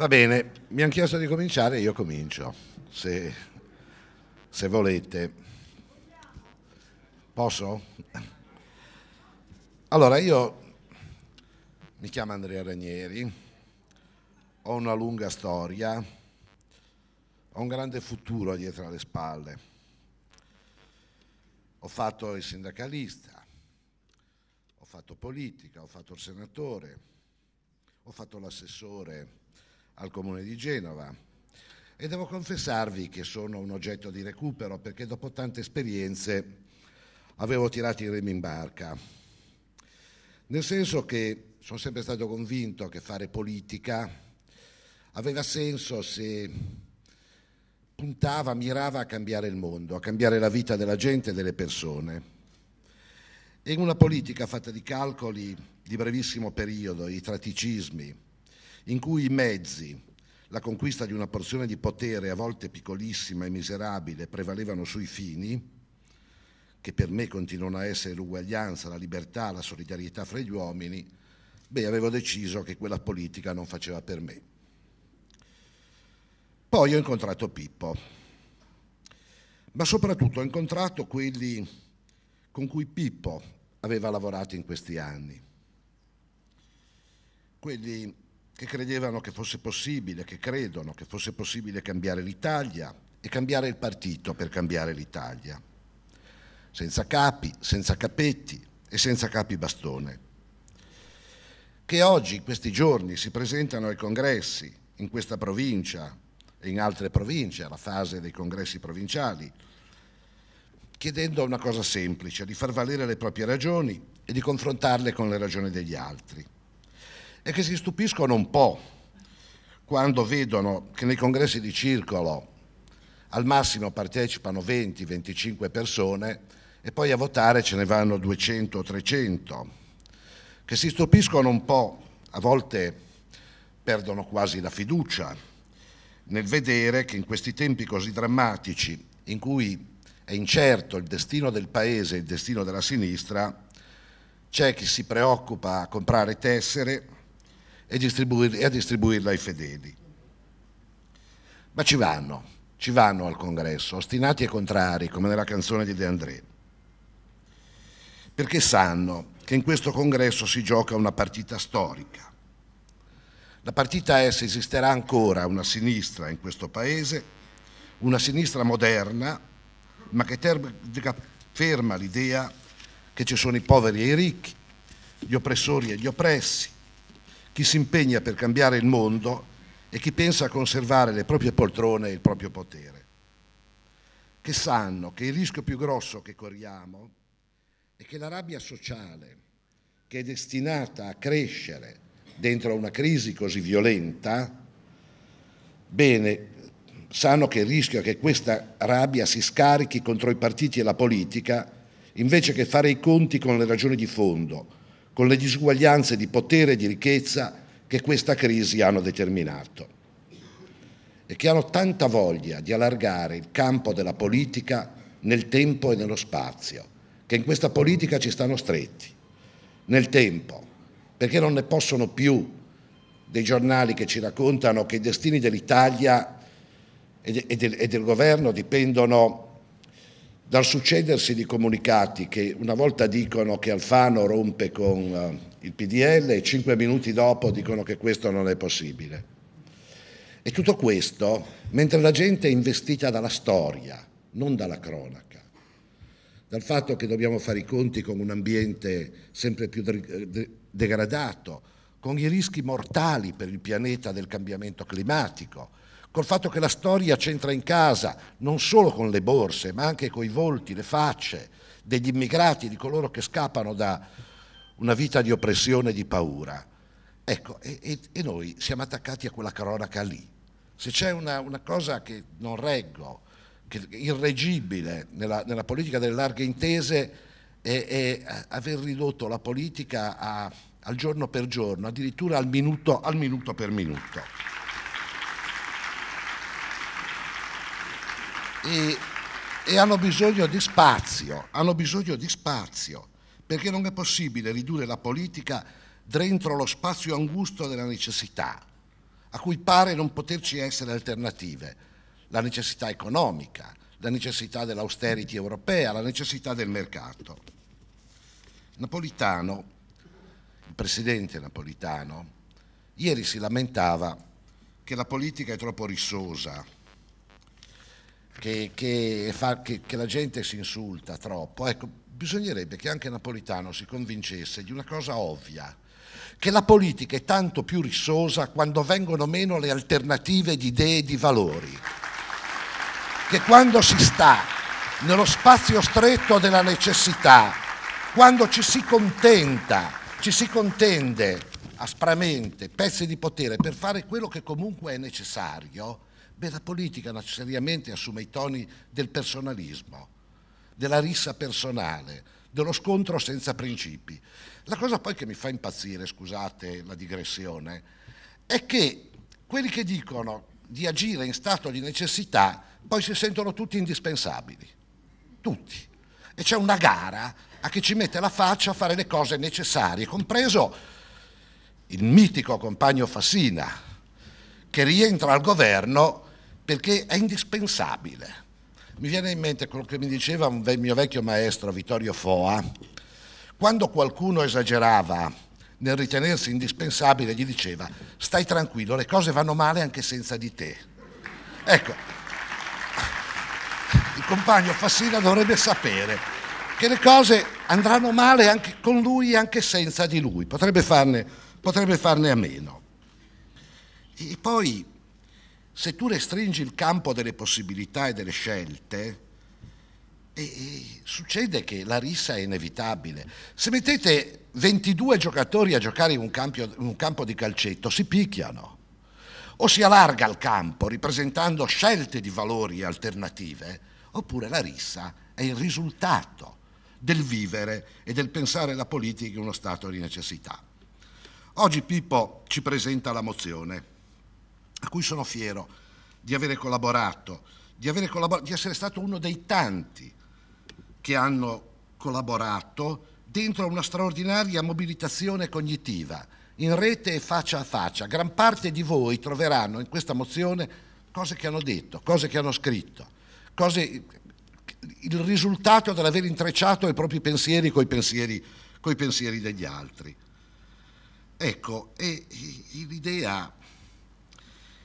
Va bene, mi hanno chiesto di cominciare, io comincio, se, se volete. Posso? Allora, io mi chiamo Andrea Ranieri, ho una lunga storia, ho un grande futuro dietro alle spalle. Ho fatto il sindacalista, ho fatto politica, ho fatto il senatore, ho fatto l'assessore al comune di Genova e devo confessarvi che sono un oggetto di recupero perché dopo tante esperienze avevo tirato i remi in barca, nel senso che sono sempre stato convinto che fare politica aveva senso se puntava, mirava a cambiare il mondo, a cambiare la vita della gente e delle persone. E una politica fatta di calcoli di brevissimo periodo, di traticismi, in cui i mezzi, la conquista di una porzione di potere a volte piccolissima e miserabile, prevalevano sui fini, che per me continuano a essere l'uguaglianza, la libertà, la solidarietà fra gli uomini, beh, avevo deciso che quella politica non faceva per me. Poi ho incontrato Pippo, ma soprattutto ho incontrato quelli con cui Pippo aveva lavorato in questi anni, quelli che credevano che fosse possibile, che credono che fosse possibile cambiare l'Italia e cambiare il partito per cambiare l'Italia, senza capi, senza capetti e senza capi bastone, che oggi, in questi giorni, si presentano ai congressi in questa provincia e in altre province, alla fase dei congressi provinciali, chiedendo una cosa semplice, di far valere le proprie ragioni e di confrontarle con le ragioni degli altri e che si stupiscono un po' quando vedono che nei congressi di circolo al massimo partecipano 20-25 persone e poi a votare ce ne vanno 200 o 300, che si stupiscono un po', a volte perdono quasi la fiducia nel vedere che in questi tempi così drammatici in cui è incerto il destino del Paese e il destino della sinistra, c'è chi si preoccupa a comprare tessere, e, e a distribuirla ai fedeli. Ma ci vanno, ci vanno al congresso, ostinati e contrari, come nella canzone di De André, perché sanno che in questo congresso si gioca una partita storica. La partita è se esisterà ancora una sinistra in questo paese, una sinistra moderna, ma che ferma l'idea che ci sono i poveri e i ricchi, gli oppressori e gli oppressi, chi si impegna per cambiare il mondo e chi pensa a conservare le proprie poltrone e il proprio potere, che sanno che il rischio più grosso che corriamo è che la rabbia sociale, che è destinata a crescere dentro una crisi così violenta, bene, sanno che il rischio è che questa rabbia si scarichi contro i partiti e la politica invece che fare i conti con le ragioni di fondo, con le disuguaglianze di potere e di ricchezza che questa crisi hanno determinato e che hanno tanta voglia di allargare il campo della politica nel tempo e nello spazio, che in questa politica ci stanno stretti, nel tempo, perché non ne possono più dei giornali che ci raccontano che i destini dell'Italia e, del, e del governo dipendono dal succedersi di comunicati che una volta dicono che Alfano rompe con uh, il PDL e cinque minuti dopo dicono che questo non è possibile. E tutto questo mentre la gente è investita dalla storia, non dalla cronaca, dal fatto che dobbiamo fare i conti con un ambiente sempre più degradato, con i rischi mortali per il pianeta del cambiamento climatico, col fatto che la storia c'entra in casa non solo con le borse, ma anche con i volti, le facce degli immigrati, di coloro che scappano da una vita di oppressione e di paura. Ecco, e, e, noi siamo attaccati a quella cronaca lì. Se c'è una, una, cosa che non reggo, che è irreggibile nella, nella, politica delle larghe intese, è, è aver ridotto la politica a, al giorno per giorno, addirittura al minuto, al minuto per minuto. E, e hanno bisogno di spazio, hanno bisogno di spazio, perché non è possibile ridurre la politica dentro lo spazio angusto della necessità. a cui pare non poterci essere alternative, la necessità economica, la necessità dell'austerity europea, la necessità del mercato. Napolitano, il presidente Napolitano, ieri si lamentava che la politica è troppo rissosa, che, che, fa, che, che la gente si insulta troppo. Ecco, bisognerebbe che anche Napolitano si convincesse di una cosa ovvia, che la politica è tanto più rissosa quando vengono meno le alternative di idee e di valori, che quando si sta nello spazio stretto della necessità, quando ci si contenta, ci si contende aspramente pezzi di potere per fare quello che comunque è necessario, beh, la politica seriamente assume i toni del personalismo, della rissa personale, dello scontro senza principi. La cosa poi che mi fa impazzire, scusate la digressione, è che quelli che dicono di agire in stato di necessità poi si sentono tutti indispensabili, tutti. E c'è una gara a chi ci mette la faccia a fare le cose necessarie, compreso il mitico compagno Fassina, che rientra al governo perché è indispensabile. Mi viene in mente quello che mi diceva un mio vecchio maestro Vittorio Foa, quando qualcuno esagerava nel ritenersi indispensabile gli diceva stai tranquillo, le cose vanno male anche senza di te. Ecco, il compagno Fassina dovrebbe sapere che le cose andranno male anche con lui e anche senza di lui, potrebbe farne, potrebbe farne a meno. E poi, se tu restringi il campo delle possibilità e delle scelte, e, e succede che la rissa è inevitabile. Se mettete 22 giocatori a giocare in un, campo, in un campo di calcetto, si picchiano. O si allarga il campo ripresentando scelte di valori alternative, oppure la rissa è il risultato del vivere e del pensare la politica in uno stato di necessità. Oggi Pippo ci presenta la mozione, a cui sono fiero di avere collaborato, di, avere collabor di essere stato uno dei tanti che hanno collaborato dentro una straordinaria mobilitazione cognitiva, in rete e faccia a faccia. Gran parte di voi troveranno in questa mozione cose che hanno detto, cose che hanno scritto, cose, il risultato dell'aver intrecciato i propri pensieri con i pensieri, coi pensieri degli altri. Ecco, l'idea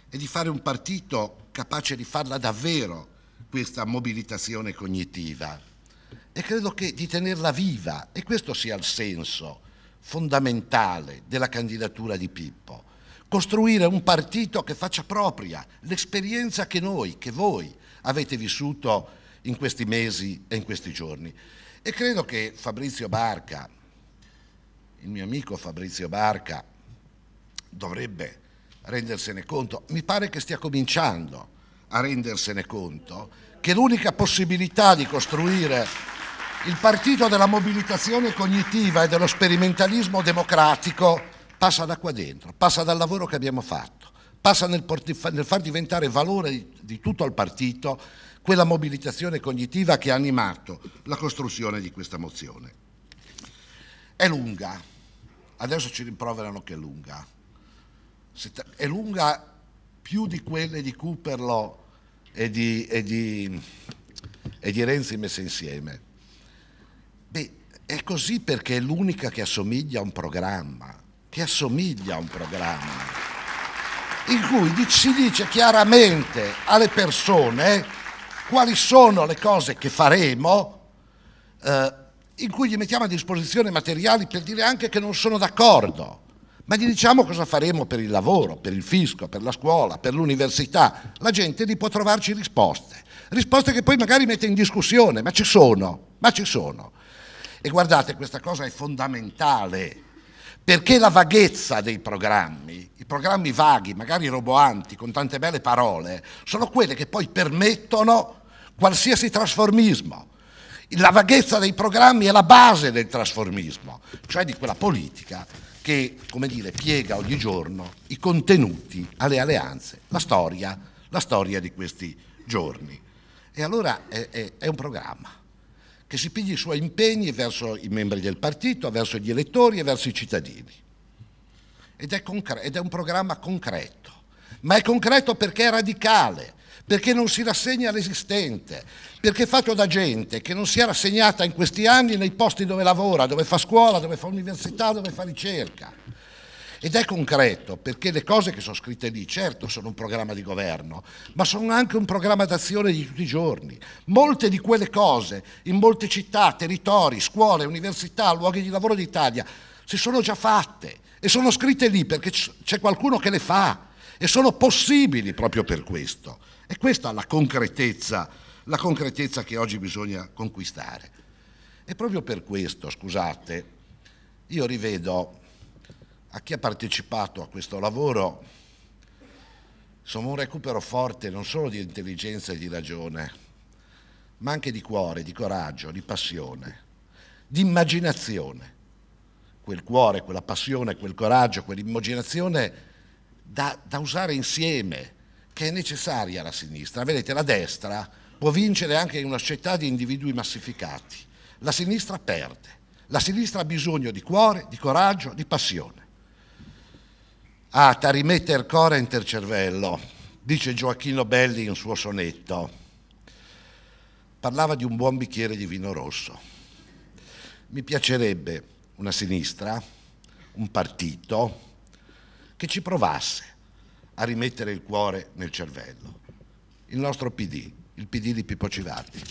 è di fare un partito capace di farla davvero questa mobilitazione cognitiva e credo che di tenerla viva e questo sia il senso fondamentale della candidatura di Pippo. Costruire un partito che faccia propria l'esperienza che noi, che voi avete vissuto in questi mesi e in questi giorni. E credo che Fabrizio Barca, il mio amico Fabrizio Barca, dovrebbe rendersene conto, mi pare che stia cominciando a rendersene conto, che l'unica possibilità di costruire il partito della mobilitazione cognitiva e dello sperimentalismo democratico passa da qua dentro, passa dal lavoro che abbiamo fatto, passa nel, nel far diventare valore di, di tutto il partito quella mobilitazione cognitiva che ha animato la costruzione di questa mozione. È lunga, adesso ci rimproverano che è lunga, è lunga più di quelle di Cooperlo e di, e di, e di Renzi messe insieme. Beh, è così perché è l'unica che assomiglia a un programma, che assomiglia a un programma, in cui si dice chiaramente alle persone quali sono le cose che faremo, eh, in cui gli mettiamo a disposizione materiali per dire anche che non sono d'accordo, ma gli diciamo cosa faremo per il lavoro, per il fisco, per la scuola, per l'università. La gente lì può trovarci risposte, risposte che poi magari mette in discussione, ma ci sono, ma ci sono. E guardate, questa cosa è fondamentale, perché la vaghezza dei programmi, i programmi vaghi, magari roboanti, con tante belle parole, sono quelle che poi permettono qualsiasi trasformismo. La vaghezza dei programmi è la base del trasformismo, cioè di quella politica che, come dire, piega ogni giorno i contenuti alle alleanze, la storia, la storia di questi giorni. E allora è, è, è un programma che si pigli i suoi impegni verso i membri del partito, verso gli elettori e verso i cittadini. Ed è, ed è un programma concreto, ma è concreto perché è radicale, perché non si rassegna all'esistente, perché è fatto da gente che non si è rassegnata in questi anni nei posti dove lavora, dove fa scuola, dove fa università, dove fa ricerca. Ed è concreto perché le cose che sono scritte lì, certo, sono un programma di governo, ma sono anche un programma d'azione di tutti i giorni. Molte di quelle cose, in molte città, territori, scuole, università, luoghi di lavoro d'Italia, si sono già fatte e sono scritte lì perché c'è qualcuno che le fa e sono possibili proprio per questo. E questa è la concretezza, la concretezza che oggi bisogna conquistare. E proprio per questo, scusate, io rivedo a chi ha partecipato a questo lavoro insomma un recupero forte non solo di intelligenza e di ragione, ma anche di cuore, di coraggio, di passione, di immaginazione. Quel cuore, quella passione, quel coraggio, quell'immaginazione da, da usare insieme, che è necessaria alla sinistra. Vedete, la destra può vincere anche in una società di individui massificati. La sinistra perde. La sinistra ha bisogno di cuore, di coraggio, di passione. Ah, tarimette il core inter cervello, dice Gioacchino Belli in un suo sonetto. Parlava di un buon bicchiere di vino rosso. Mi piacerebbe una sinistra, un partito che ci provasse a rimettere il cuore nel cervello. Il nostro PD, il PD di Pippo Civardi.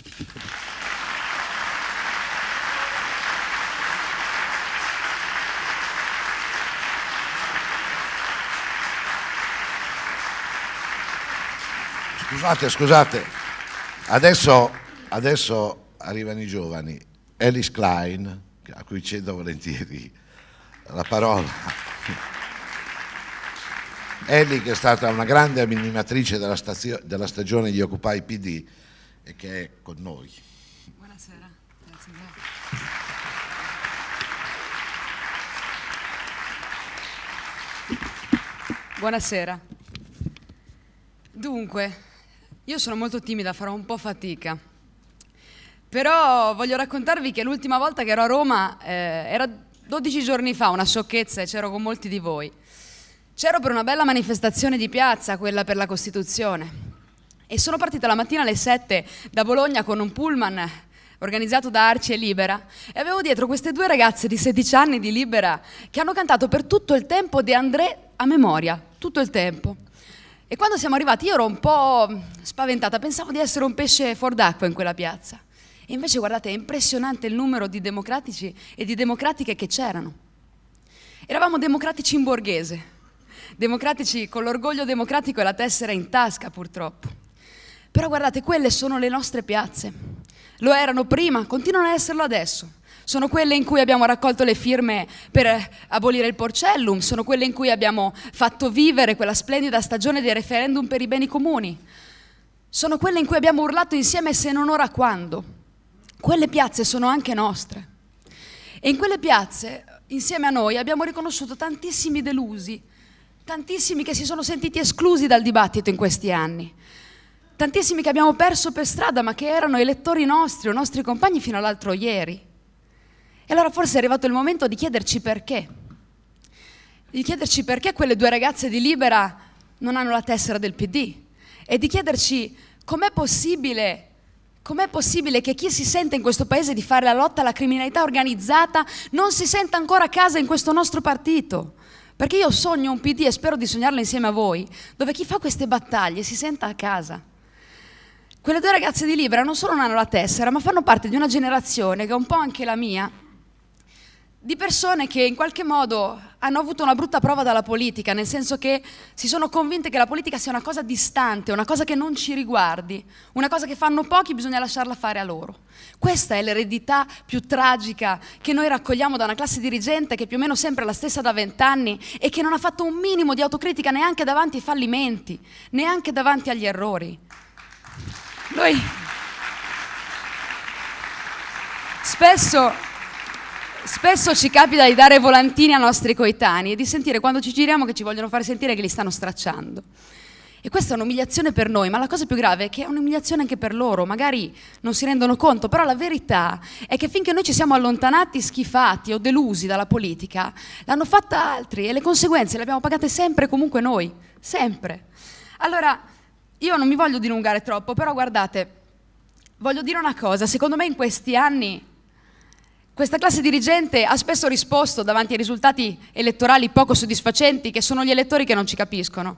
Scusate, scusate, adesso, adesso arrivano i giovani. Alice Klein, a cui cedo volentieri la parola. Ellie che è stata una grande animatrice della, della stagione di Occupy PD e che è con noi. Buonasera, grazie. Buonasera. Dunque, io sono molto timida, farò un po' fatica. Però voglio raccontarvi che l'ultima volta che ero a Roma eh, era 12 giorni fa, una sciocchezza, e c'ero con molti di voi. C'ero per una bella manifestazione di piazza, quella per la Costituzione. E sono partita la mattina alle 7 da Bologna con un pullman organizzato da Arci e Libera e avevo dietro queste due ragazze di 16 anni di Libera che hanno cantato per tutto il tempo De André a memoria, tutto il tempo. E quando siamo arrivati io ero un po' spaventata, pensavo di essere un pesce fuor d'acqua in quella piazza. E invece guardate, è impressionante il numero di democratici e di democratiche che c'erano. Eravamo democratici in borghese, democratici con l'orgoglio democratico e la tessera in tasca purtroppo. Però guardate, quelle sono le nostre piazze. Lo erano prima, continuano a esserlo adesso. Sono quelle in cui abbiamo raccolto le firme per abolire il porcellum, sono quelle in cui abbiamo fatto vivere quella splendida stagione dei referendum per i beni comuni. Sono quelle in cui abbiamo urlato insieme se non ora quando. Quelle piazze sono anche nostre. E in quelle piazze, insieme a noi, abbiamo riconosciuto tantissimi delusi, tantissimi che si sono sentiti esclusi dal dibattito in questi anni, tantissimi che abbiamo perso per strada ma che erano elettori nostri o nostri compagni fino all'altro ieri. E allora forse è arrivato il momento di chiederci perché. Di chiederci perché quelle due ragazze di Libera non hanno la tessera del PD. E di chiederci com'è possibile, com'è possibile che chi si sente in questo paese di fare la lotta alla criminalità organizzata non si senta ancora a casa in questo nostro partito. Perché io sogno un PD e spero di sognarlo insieme a voi, dove chi fa queste battaglie si senta a casa. Quelle due ragazze di Libera non solo non hanno la tessera, ma fanno parte di una generazione che è un po' anche la mia, di persone che in qualche modo hanno avuto una brutta prova dalla politica, nel senso che si sono convinte che la politica sia una cosa distante, una cosa che non ci riguardi, una cosa che fanno pochi, bisogna lasciarla fare a loro. Questa è l'eredità più tragica che noi raccogliamo da una classe dirigente che è più o meno sempre la stessa da vent'anni e che non ha fatto un minimo di autocritica neanche davanti ai fallimenti, neanche davanti agli errori. Noi spesso Spesso ci capita di dare volantini ai nostri coetanei e di sentire quando ci giriamo che ci vogliono fare sentire che li stanno stracciando. E questa è un'umiliazione per noi, ma la cosa più grave è che è un'umiliazione anche per loro, magari non si rendono conto, però la verità è che finché noi ci siamo allontanati, schifati o delusi dalla politica, l'hanno fatta altri e le conseguenze le abbiamo pagate sempre e comunque noi, sempre. Allora, io non mi voglio dilungare troppo, però guardate, voglio dire una cosa, secondo me in questi anni questa classe dirigente ha spesso risposto davanti ai risultati elettorali poco soddisfacenti, che sono gli elettori che non ci capiscono.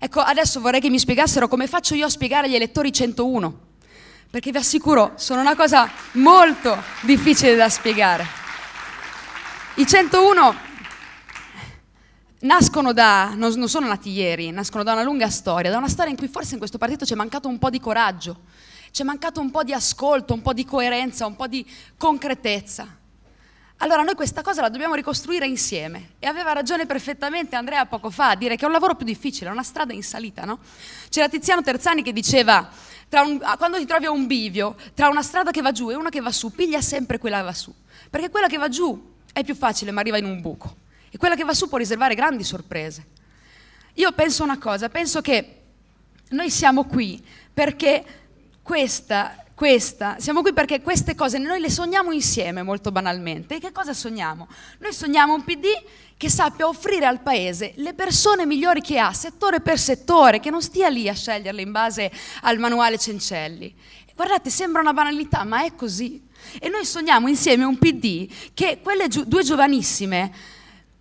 Ecco, adesso vorrei che mi spiegassero come faccio io a spiegare agli elettori 101, perché vi assicuro, sono una cosa molto difficile da spiegare. I 101 nascono da, non sono nati ieri, nascono da una lunga storia, da una storia in cui forse in questo partito c'è mancato un po' di coraggio, c'è mancato un po' di ascolto, un po' di coerenza, un po' di concretezza. Allora noi questa cosa la dobbiamo ricostruire insieme e aveva ragione perfettamente Andrea poco fa a dire che è un lavoro più difficile, è una strada in salita, no? C'era Tiziano Terzani che diceva un, quando ti trovi a un bivio tra una strada che va giù e una che va su, piglia sempre quella che va su, perché quella che va giù è più facile ma arriva in un buco e quella che va su può riservare grandi sorprese. Io penso una cosa, penso che noi siamo qui perché questa, questa, siamo qui perché queste cose noi le sogniamo insieme molto banalmente. E che cosa sogniamo? Noi sogniamo un PD che sappia offrire al Paese le persone migliori che ha, settore per settore, che non stia lì a sceglierle in base al manuale Cencelli. Guardate, sembra una banalità, ma è così. E noi sogniamo insieme un PD che quelle gi due giovanissime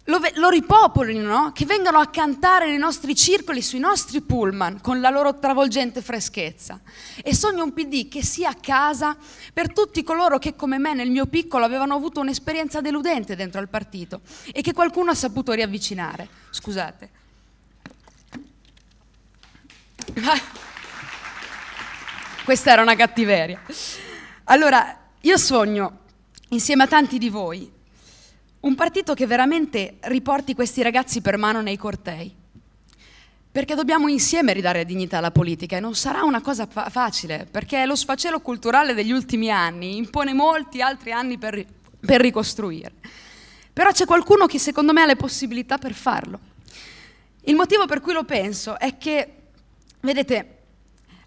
lo, lo ripopolino, no? che vengano a cantare nei nostri circoli, sui nostri pullman, con la loro travolgente freschezza. E sogno un PD che sia a casa per tutti coloro che come me nel mio piccolo avevano avuto un'esperienza deludente dentro al partito e che qualcuno ha saputo riavvicinare. Scusate. Questa era una cattiveria. Allora, io sogno, insieme a tanti di voi, un partito che veramente riporti questi ragazzi per mano nei cortei. Perché dobbiamo insieme ridare dignità alla politica e non sarà una cosa fa facile, perché lo sfacelo culturale degli ultimi anni impone molti altri anni per, per ricostruire. Però c'è qualcuno che secondo me ha le possibilità per farlo. Il motivo per cui lo penso è che, vedete,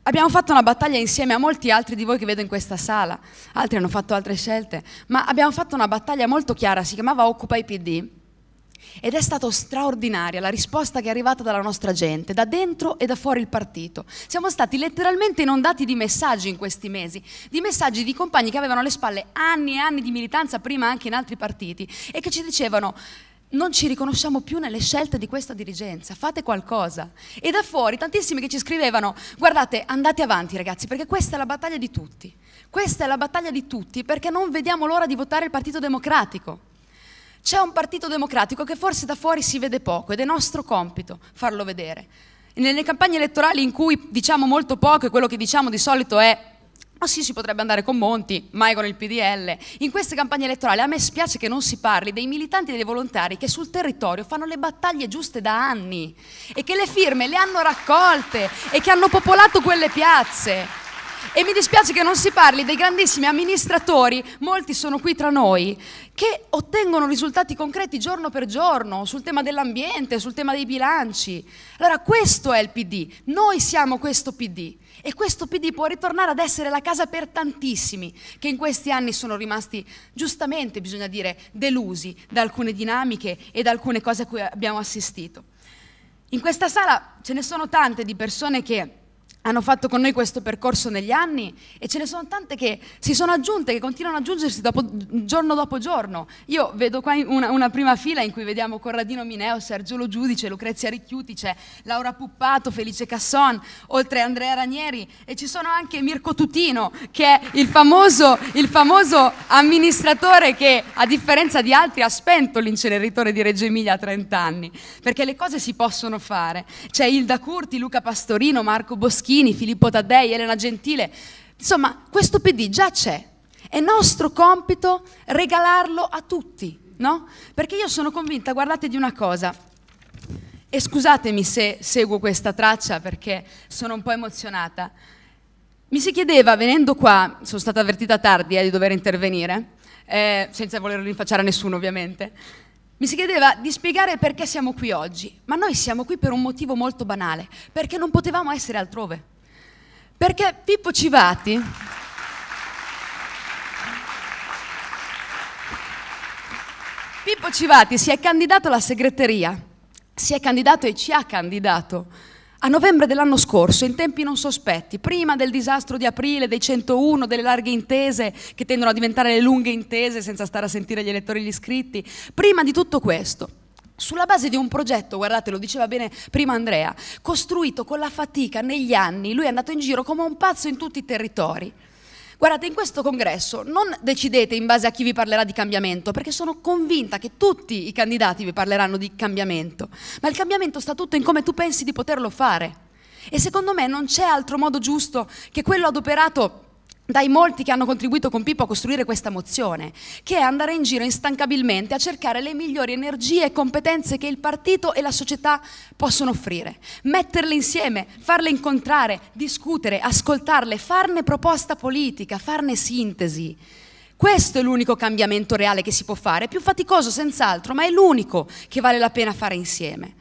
Abbiamo fatto una battaglia insieme a molti altri di voi che vedo in questa sala, altri hanno fatto altre scelte, ma abbiamo fatto una battaglia molto chiara, si chiamava Occupa i PD ed è stata straordinaria la risposta che è arrivata dalla nostra gente, da dentro e da fuori il partito. Siamo stati letteralmente inondati di messaggi in questi mesi, di messaggi di compagni che avevano alle spalle anni e anni di militanza, prima anche in altri partiti, e che ci dicevano non ci riconosciamo più nelle scelte di questa dirigenza, fate qualcosa. E da fuori tantissimi che ci scrivevano, guardate, andate avanti ragazzi, perché questa è la battaglia di tutti. Questa è la battaglia di tutti perché non vediamo l'ora di votare il Partito Democratico. C'è un Partito Democratico che forse da fuori si vede poco ed è nostro compito farlo vedere. Nelle campagne elettorali in cui diciamo molto poco e quello che diciamo di solito è ma sì, si potrebbe andare con Monti, mai con il PDL. In queste campagne elettorali a me spiace che non si parli dei militanti e dei volontari che sul territorio fanno le battaglie giuste da anni e che le firme le hanno raccolte e che hanno popolato quelle piazze. E mi dispiace che non si parli dei grandissimi amministratori, molti sono qui tra noi, che ottengono risultati concreti giorno per giorno sul tema dell'ambiente, sul tema dei bilanci. Allora questo è il PD, noi siamo questo PD e questo PD può ritornare ad essere la casa per tantissimi che in questi anni sono rimasti, giustamente bisogna dire, delusi da alcune dinamiche e da alcune cose a cui abbiamo assistito. In questa sala ce ne sono tante di persone che hanno fatto con noi questo percorso negli anni e ce ne sono tante che si sono aggiunte, che continuano ad aggiungersi dopo, giorno dopo giorno. Io vedo qua una, una, prima fila in cui vediamo Corradino Mineo, Sergio Giudice, Lucrezia Ricchiuti, c'è Laura Puppato, Felice Casson, oltre Andrea Ranieri e ci sono anche Mirko Tutino che è il famoso, il famoso amministratore che a differenza di altri ha spento l'inceneritore di Reggio Emilia a 30 anni, perché le cose si possono fare. C'è Ilda Curti, Luca Pastorino, Marco Boschini, Moschini, Filippo Taddei, Elena Gentile. Insomma, questo PD già c'è. È nostro compito regalarlo a tutti, no? Perché io sono convinta, guardate di una cosa, e scusatemi se seguo questa traccia perché sono un po' emozionata. Mi si chiedeva, venendo qua, sono stata avvertita tardi eh, di dover intervenire, eh, senza voler rinfacciare a nessuno ovviamente, mi si chiedeva di spiegare perché siamo qui oggi, ma noi siamo qui per un motivo molto banale, perché non potevamo essere altrove. Perché Pippo Civati... Pippo Civati si è candidato alla segreteria, si è candidato e ci ha candidato a novembre dell'anno scorso, in tempi non sospetti, prima del disastro di aprile, dei 101, delle larghe intese che tendono a diventare le lunghe intese senza stare a sentire gli elettori e gli iscritti, prima di tutto questo, sulla base di un progetto, guardate, lo diceva bene prima Andrea, costruito con la fatica negli anni, lui è andato in giro come un pazzo in tutti i territori. Guardate, in questo congresso non decidete in base a chi vi parlerà di cambiamento, perché sono convinta che tutti i candidati vi parleranno di cambiamento, ma il cambiamento sta tutto in come tu pensi di poterlo fare. E secondo me non c'è altro modo giusto che quello adoperato dai molti che hanno contribuito con Pippo a costruire questa mozione, che è andare in giro instancabilmente a cercare le migliori energie e competenze che il partito e la società possono offrire, metterle insieme, farle incontrare, discutere, ascoltarle, farne proposta politica, farne sintesi. Questo è l'unico cambiamento reale che si può fare, è più faticoso senz'altro, ma è l'unico che vale la pena fare insieme.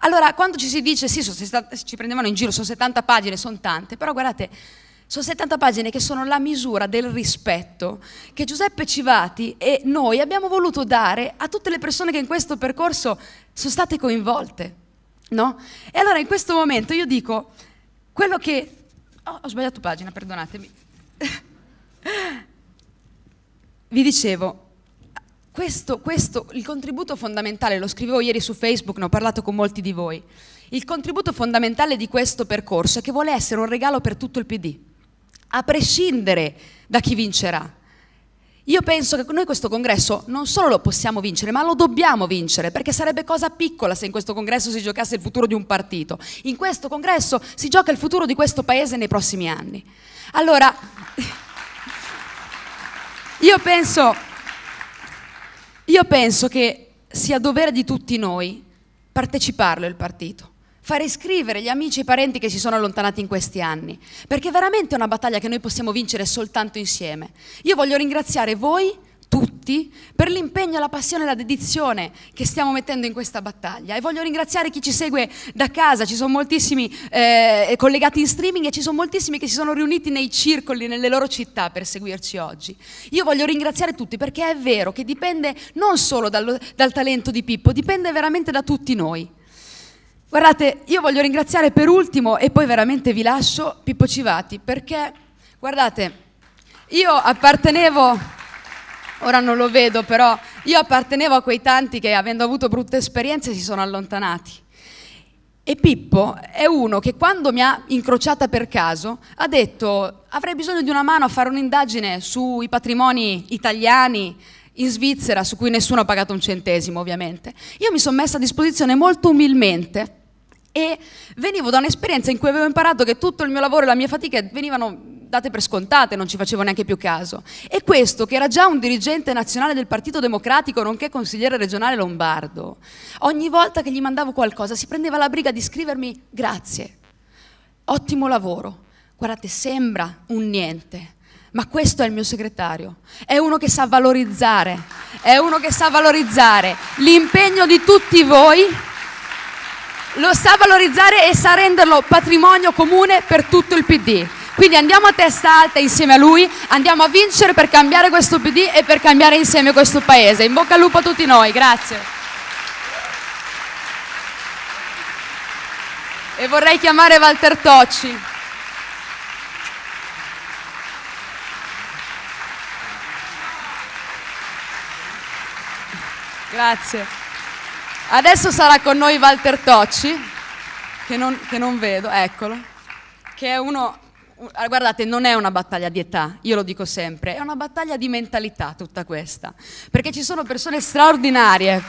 Allora, quando ci si dice, sì, ci prendevano in giro, sono 70 pagine, sono tante, però guardate, sono 70 pagine che sono la misura del rispetto che Giuseppe Civati e noi abbiamo voluto dare a tutte le persone che in questo percorso sono state coinvolte. No? E allora in questo momento io dico, quello che... Oh, ho sbagliato pagina, perdonatemi. Vi dicevo, questo, questo, il contributo fondamentale, lo scrivevo ieri su Facebook, ne ho parlato con molti di voi, il contributo fondamentale di questo percorso è che vuole essere un regalo per tutto il PD a prescindere da chi vincerà. Io penso che noi questo congresso non solo lo possiamo vincere, ma lo dobbiamo vincere, perché sarebbe cosa piccola se in questo congresso si giocasse il futuro di un partito. In questo congresso si gioca il futuro di questo paese nei prossimi anni. Allora, io penso, io penso che sia dovere di tutti noi parteciparlo il partito fare iscrivere gli amici e i parenti che si sono allontanati in questi anni, perché veramente è una battaglia che noi possiamo vincere soltanto insieme. Io voglio ringraziare voi tutti per l'impegno, la passione e la dedizione che stiamo mettendo in questa battaglia e voglio ringraziare chi ci segue da casa, ci sono moltissimi eh, collegati in streaming e ci sono moltissimi che si sono riuniti nei circoli, nelle loro città per seguirci oggi. Io voglio ringraziare tutti perché è vero che dipende non solo dal, dal talento di Pippo, dipende veramente da tutti noi. Guardate, io voglio ringraziare per ultimo e poi veramente vi lascio Pippo Civati perché, guardate, io appartenevo, ora non lo vedo però, io appartenevo a quei tanti che avendo avuto brutte esperienze si sono allontanati. E Pippo è uno che quando mi ha incrociata per caso ha detto avrei bisogno di una mano a fare un'indagine sui patrimoni italiani in Svizzera su cui nessuno ha pagato un centesimo ovviamente. Io mi sono messa a disposizione molto umilmente e venivo da un'esperienza in cui avevo imparato che tutto il mio lavoro e la mia fatica venivano date per scontate, non ci facevo neanche più caso. E questo, che era già un dirigente nazionale del Partito Democratico, nonché consigliere regionale lombardo, ogni volta che gli mandavo qualcosa si prendeva la briga di scrivermi grazie, ottimo lavoro, guardate, sembra un niente, ma questo è il mio segretario, è uno che sa valorizzare, è uno che sa valorizzare l'impegno di tutti voi lo sa valorizzare e sa renderlo patrimonio comune per tutto il PD. Quindi andiamo a testa alta insieme a lui, andiamo a vincere per cambiare questo PD e per cambiare insieme questo Paese. In bocca al lupo a tutti noi, grazie. E vorrei chiamare Walter Tocci. Grazie. Adesso sarà con noi Walter Tocci, che non, che non vedo, eccolo, che è uno guardate, non è una battaglia di età, io lo dico sempre, è una battaglia di mentalità tutta questa, perché ci sono persone straordinarie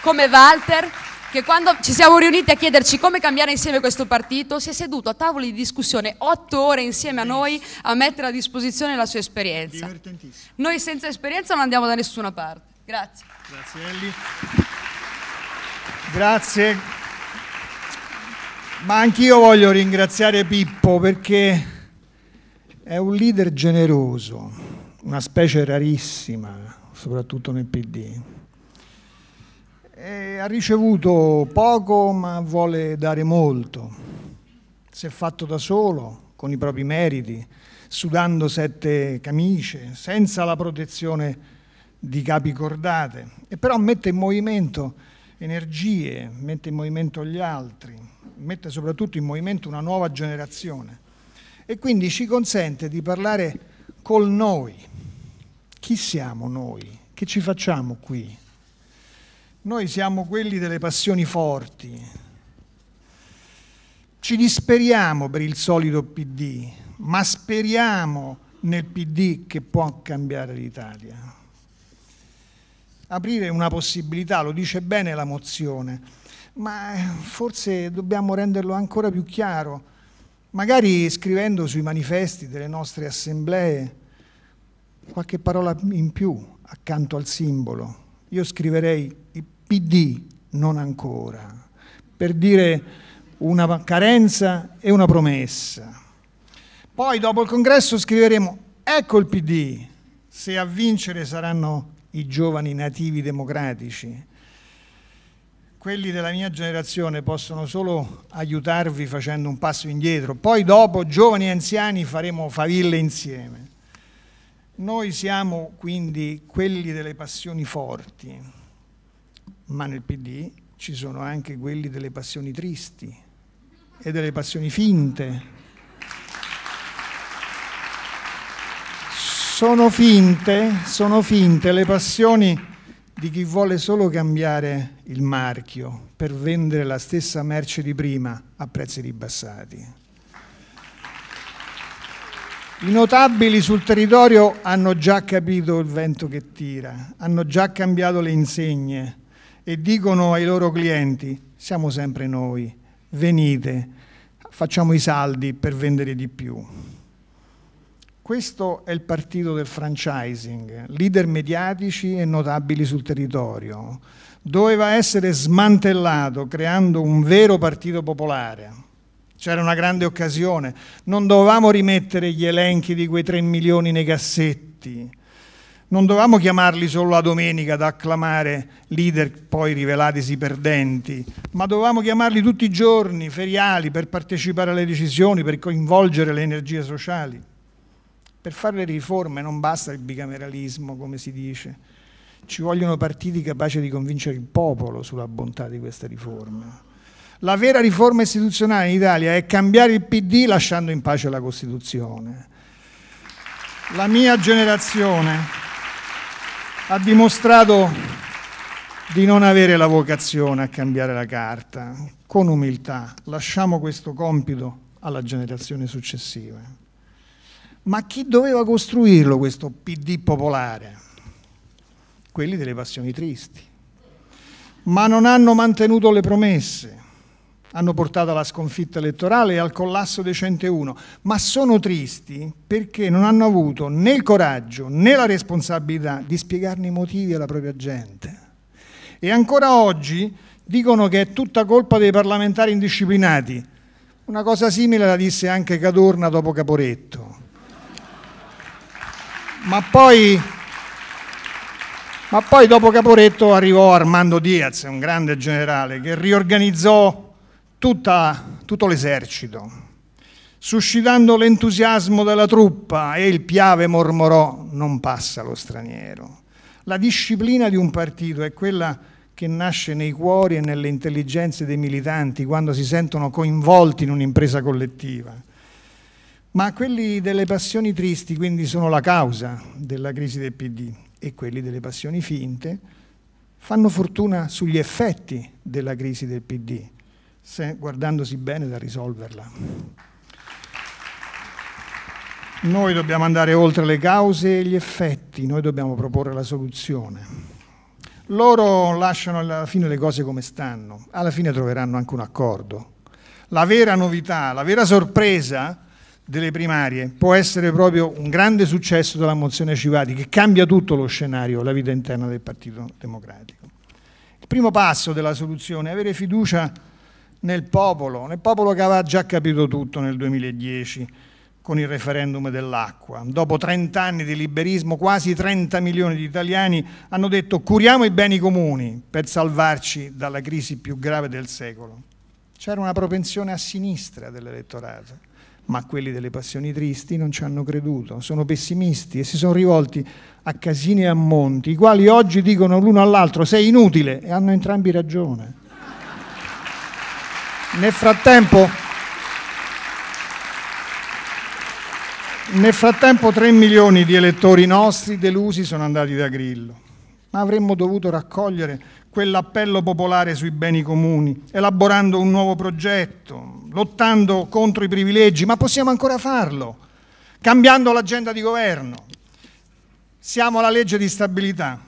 come Walter che quando ci siamo riuniti a chiederci come cambiare insieme questo partito si è seduto a tavoli di discussione otto ore insieme a noi a mettere a disposizione la sua esperienza. Noi senza esperienza non andiamo da nessuna parte. Grazie. Grazie Elli. Grazie. Ma anch'io voglio ringraziare Pippo perché è un leader generoso, una specie rarissima, soprattutto nel PD. E ha ricevuto poco ma vuole dare molto. Si è fatto da solo, con i propri meriti, sudando sette camicie, senza la protezione di capi cordate, e però mette in movimento energie, mette in movimento gli altri, mette soprattutto in movimento una nuova generazione e quindi ci consente di parlare col noi. Chi siamo noi? Che ci facciamo qui? Noi siamo quelli delle passioni forti. Ci disperiamo per il solito PD, ma speriamo nel PD che può cambiare l'Italia aprire una possibilità, lo dice bene la mozione, ma eh, forse dobbiamo renderlo ancora più chiaro, magari scrivendo sui manifesti delle nostre assemblee qualche parola in più accanto al simbolo. Io scriverei PD, non ancora, per dire una carenza e una promessa. Poi dopo il congresso scriveremo ecco il PD, se a vincere saranno i giovani nativi democratici. Quelli della mia generazione possono solo aiutarvi facendo un passo indietro, poi dopo, giovani e anziani, faremo faville insieme. Noi siamo quindi quelli delle passioni forti, ma nel PD ci sono anche quelli delle passioni tristi e delle passioni finte Sono finte, sono finte le passioni di chi vuole solo cambiare il marchio per vendere la stessa merce di prima a prezzi ribassati. I notabili sul territorio hanno già capito il vento che tira, hanno già cambiato le insegne e dicono ai loro clienti siamo sempre noi, venite, facciamo i saldi per vendere di più. Questo è il partito del franchising, leader mediatici e notabili sul territorio. Doveva essere smantellato creando un vero partito popolare. C'era una grande occasione, non dovevamo rimettere gli elenchi di quei 3 milioni nei cassetti, non dovevamo chiamarli solo la domenica ad acclamare leader poi rivelatisi perdenti, ma dovevamo chiamarli tutti i giorni, feriali, per partecipare alle decisioni, per coinvolgere le energie sociali. Per fare le riforme non basta il bicameralismo, come si dice, ci vogliono partiti capaci di convincere il popolo sulla bontà di queste riforme. La vera riforma istituzionale in Italia è cambiare il PD lasciando in pace la Costituzione. La mia generazione ha dimostrato di non avere la vocazione a cambiare la carta. Con umiltà lasciamo questo compito alla generazione successiva. Ma chi doveva costruirlo questo PD popolare? Quelli delle passioni tristi. Ma non hanno mantenuto le promesse, hanno portato alla sconfitta elettorale e al collasso dei 101, ma sono tristi perché non hanno avuto né il coraggio né la responsabilità di spiegarne i motivi alla propria gente. E ancora oggi dicono che è tutta colpa dei parlamentari indisciplinati. Una cosa simile la disse anche Cadorna dopo Caporetto. Ma poi, ma poi dopo Caporetto arrivò Armando Diaz, un grande generale, che riorganizzò tutta, tutto l'esercito, suscitando l'entusiasmo della truppa e il Piave mormorò non passa lo straniero. La disciplina di un partito è quella che nasce nei cuori e nelle intelligenze dei militanti quando si sentono coinvolti in un'impresa collettiva ma quelli delle passioni tristi quindi sono la causa della crisi del PD e quelli delle passioni finte fanno fortuna sugli effetti della crisi del PD, se, guardandosi bene da risolverla. Noi dobbiamo andare oltre le cause e gli effetti, noi dobbiamo proporre la soluzione. Loro lasciano alla fine le cose come stanno, alla fine troveranno anche un accordo. La vera novità, la vera sorpresa delle primarie può essere proprio un grande successo della mozione Civati che cambia tutto lo scenario, la vita interna del Partito Democratico. Il primo passo della soluzione è avere fiducia nel popolo, nel popolo che aveva già capito tutto nel 2010, con il referendum dell'acqua. Dopo 30 anni di liberismo, quasi 30 milioni di italiani hanno detto curiamo i beni comuni per salvarci dalla crisi più grave del secolo. C'era una propensione a sinistra dell'elettorato, ma quelli delle passioni tristi non ci hanno creduto, sono pessimisti e si sono rivolti a Casini e a Monti, i quali oggi dicono l'uno all'altro sei inutile e hanno entrambi ragione. Nel frattempo Nel frattempo 3 milioni di elettori nostri delusi sono andati da Grillo, ma avremmo dovuto raccogliere quell'appello popolare sui beni comuni, elaborando un nuovo progetto, lottando contro i privilegi, ma possiamo ancora farlo, cambiando l'agenda di governo. Siamo alla legge di stabilità,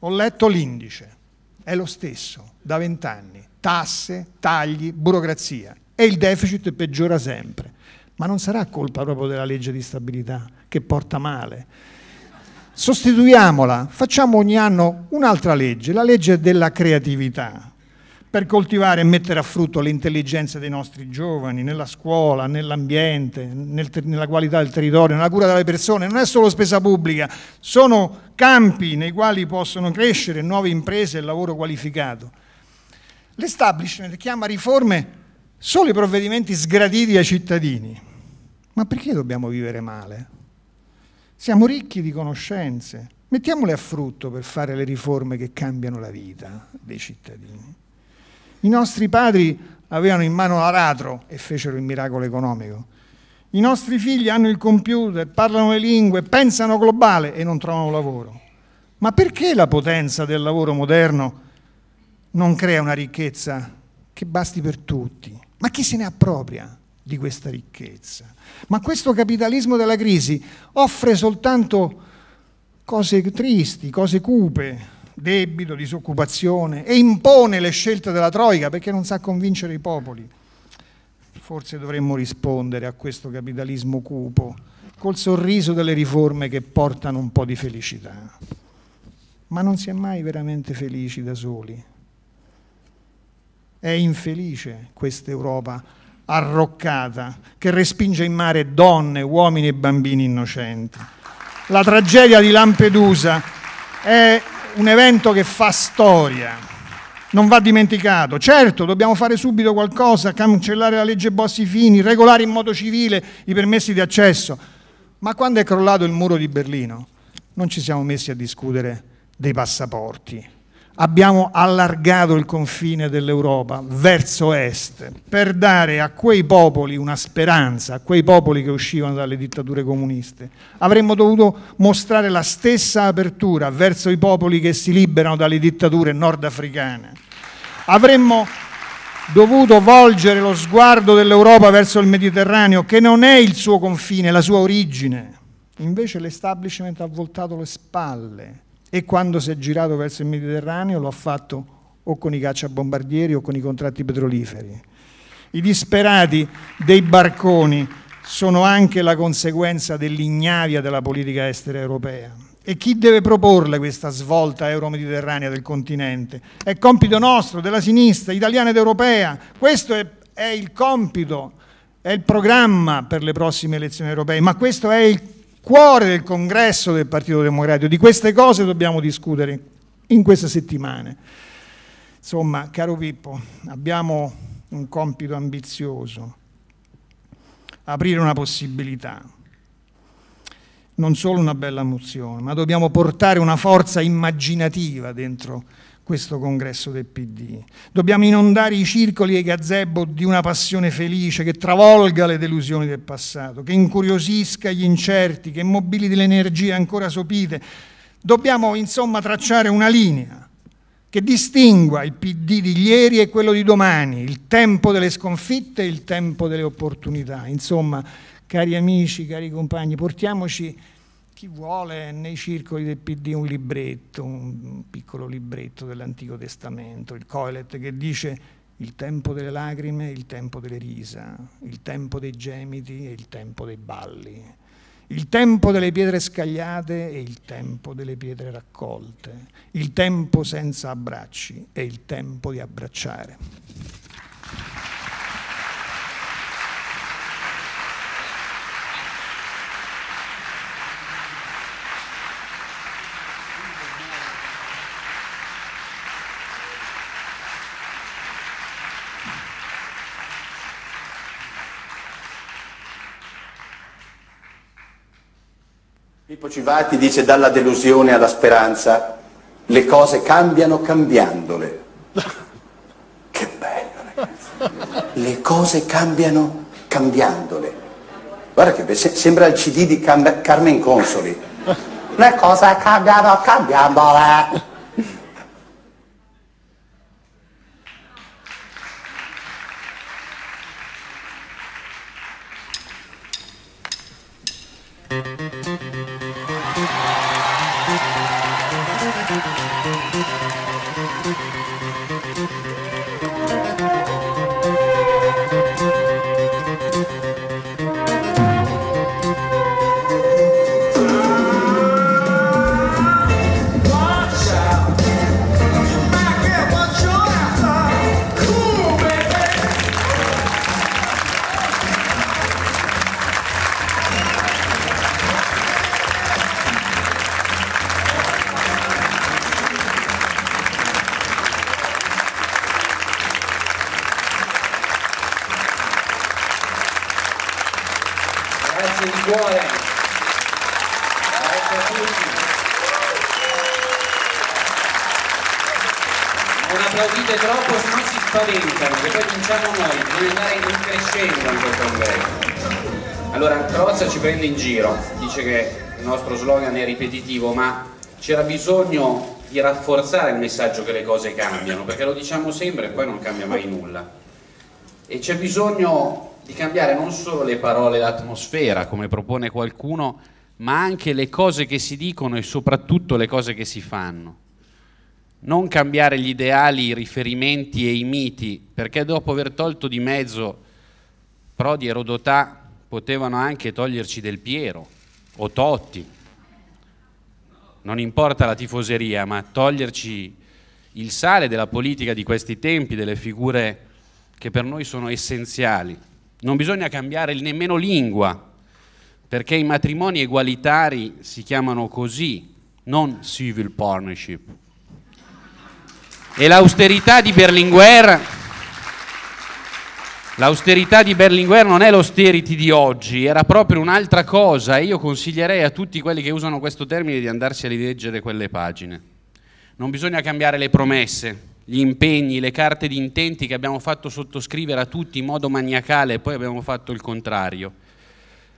ho letto l'indice, è lo stesso da vent'anni, tasse, tagli, burocrazia. E il deficit peggiora sempre. Ma non sarà colpa proprio della legge di stabilità che porta male. Sostituiamola, facciamo ogni anno un'altra legge, la legge della creatività, per coltivare e mettere a frutto le intelligenze dei nostri giovani, nella scuola, nell'ambiente, nel nella qualità del territorio, nella cura delle persone. Non è solo spesa pubblica, sono campi nei quali possono crescere nuove imprese e lavoro qualificato. L'establishment chiama riforme solo i provvedimenti sgraditi ai cittadini. Ma perché dobbiamo vivere male? Siamo ricchi di conoscenze, mettiamole a frutto per fare le riforme che cambiano la vita dei cittadini. I nostri padri avevano in mano l'aratro e fecero il miracolo economico. I nostri figli hanno il computer, parlano le lingue, pensano globale e non trovano lavoro. Ma perché la potenza del lavoro moderno non crea una ricchezza che basti per tutti? Ma chi se ne appropria? di questa ricchezza. Ma questo capitalismo della crisi offre soltanto cose tristi, cose cupe, debito, disoccupazione e impone le scelte della Troica perché non sa convincere i popoli. Forse dovremmo rispondere a questo capitalismo cupo col sorriso delle riforme che portano un po' di felicità. Ma non si è mai veramente felici da soli. È infelice questa Europa arroccata che respinge in mare donne, uomini e bambini innocenti. La tragedia di Lampedusa è un evento che fa storia, non va dimenticato. Certo, dobbiamo fare subito qualcosa, cancellare la legge Bossi-Fini, regolare in modo civile i permessi di accesso. Ma quando è crollato il muro di Berlino non ci siamo messi a discutere dei passaporti abbiamo allargato il confine dell'Europa verso est per dare a quei popoli una speranza, a quei popoli che uscivano dalle dittature comuniste. Avremmo dovuto mostrare la stessa apertura verso i popoli che si liberano dalle dittature nordafricane. Avremmo dovuto volgere lo sguardo dell'Europa verso il Mediterraneo, che non è il suo confine, la sua origine. Invece l'establishment ha voltato le spalle e quando si è girato verso il Mediterraneo lo ha fatto o con i cacciabombardieri o con i contratti petroliferi. I disperati dei barconi sono anche la conseguenza dell'ignavia della politica estera europea. E chi deve proporle questa svolta euro-mediterranea del continente? È compito nostro, della sinistra, italiana ed europea. Questo è, è il compito, è il programma per le prossime elezioni europee, ma questo è il cuore del congresso del Partito Democratico. Di queste cose dobbiamo discutere in queste settimane. Insomma, caro Pippo, abbiamo un compito ambizioso, aprire una possibilità, non solo una bella mozione, ma dobbiamo portare una forza immaginativa dentro questo congresso del PD. Dobbiamo inondare i circoli e i gazebo di una passione felice che travolga le delusioni del passato, che incuriosisca gli incerti, che mobiliti le energie ancora sopite. Dobbiamo insomma tracciare una linea che distingua il PD di ieri e quello di domani, il tempo delle sconfitte e il tempo delle opportunità. Insomma, cari amici, cari compagni, portiamoci chi vuole nei circoli del PD un libretto, un piccolo libretto dell'Antico Testamento, il Coelet, che dice il tempo delle lacrime, il tempo delle risa, il tempo dei gemiti e il tempo dei balli, il tempo delle pietre scagliate e il tempo delle pietre raccolte, il tempo senza abbracci e il tempo di abbracciare. Pippo Civati dice dalla delusione alla speranza, le cose cambiano cambiandole. Che bello ragazzi. Le cose cambiano cambiandole. Guarda che se sembra il CD di Cam Carmen Consoli. Le cose cambiano cambiandole. Grazie ci prende in giro, dice che il nostro slogan è ripetitivo, ma c'era bisogno di rafforzare il messaggio che le cose cambiano, perché lo diciamo sempre e poi non cambia mai nulla. E c'è bisogno di cambiare non solo le parole l'atmosfera, come propone qualcuno, ma anche le cose che si dicono e soprattutto le cose che si fanno. Non cambiare gli ideali, i riferimenti e i miti, perché dopo aver tolto di mezzo Prodi e Rodotà potevano anche toglierci Del Piero o Totti. Non importa la tifoseria, ma toglierci il sale della politica di questi tempi, delle figure che per noi sono essenziali. Non bisogna cambiare nemmeno lingua, perché i matrimoni egualitari si chiamano così, non civil partnership. E l'austerità di Berlinguer, l'austerità di Berlinguer non è l'austerity di oggi, era proprio un'altra cosa e io consiglierei a tutti quelli che usano questo termine di andarsi a rileggere quelle pagine. Non bisogna cambiare le promesse, gli impegni, le carte di intenti che abbiamo fatto sottoscrivere a tutti in modo maniacale e poi abbiamo fatto il contrario.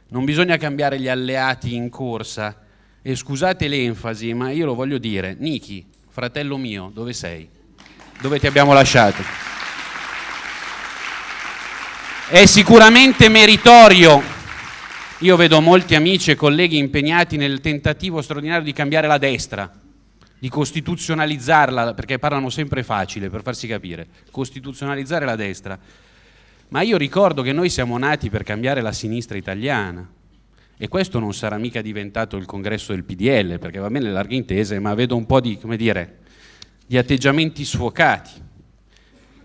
Non bisogna cambiare gli alleati in corsa e scusate l'enfasi, ma io lo voglio dire, Niki, fratello mio, dove sei? Dove ti abbiamo lasciato? È sicuramente meritorio. Io vedo molti amici e colleghi impegnati nel tentativo straordinario di cambiare la destra, di costituzionalizzarla, perché parlano sempre facile per farsi capire, costituzionalizzare la destra. Ma io ricordo che noi siamo nati per cambiare la sinistra italiana e questo non sarà mica diventato il congresso del PDL, perché va bene le larghe intese, ma vedo un po' di, dire, di atteggiamenti sfocati.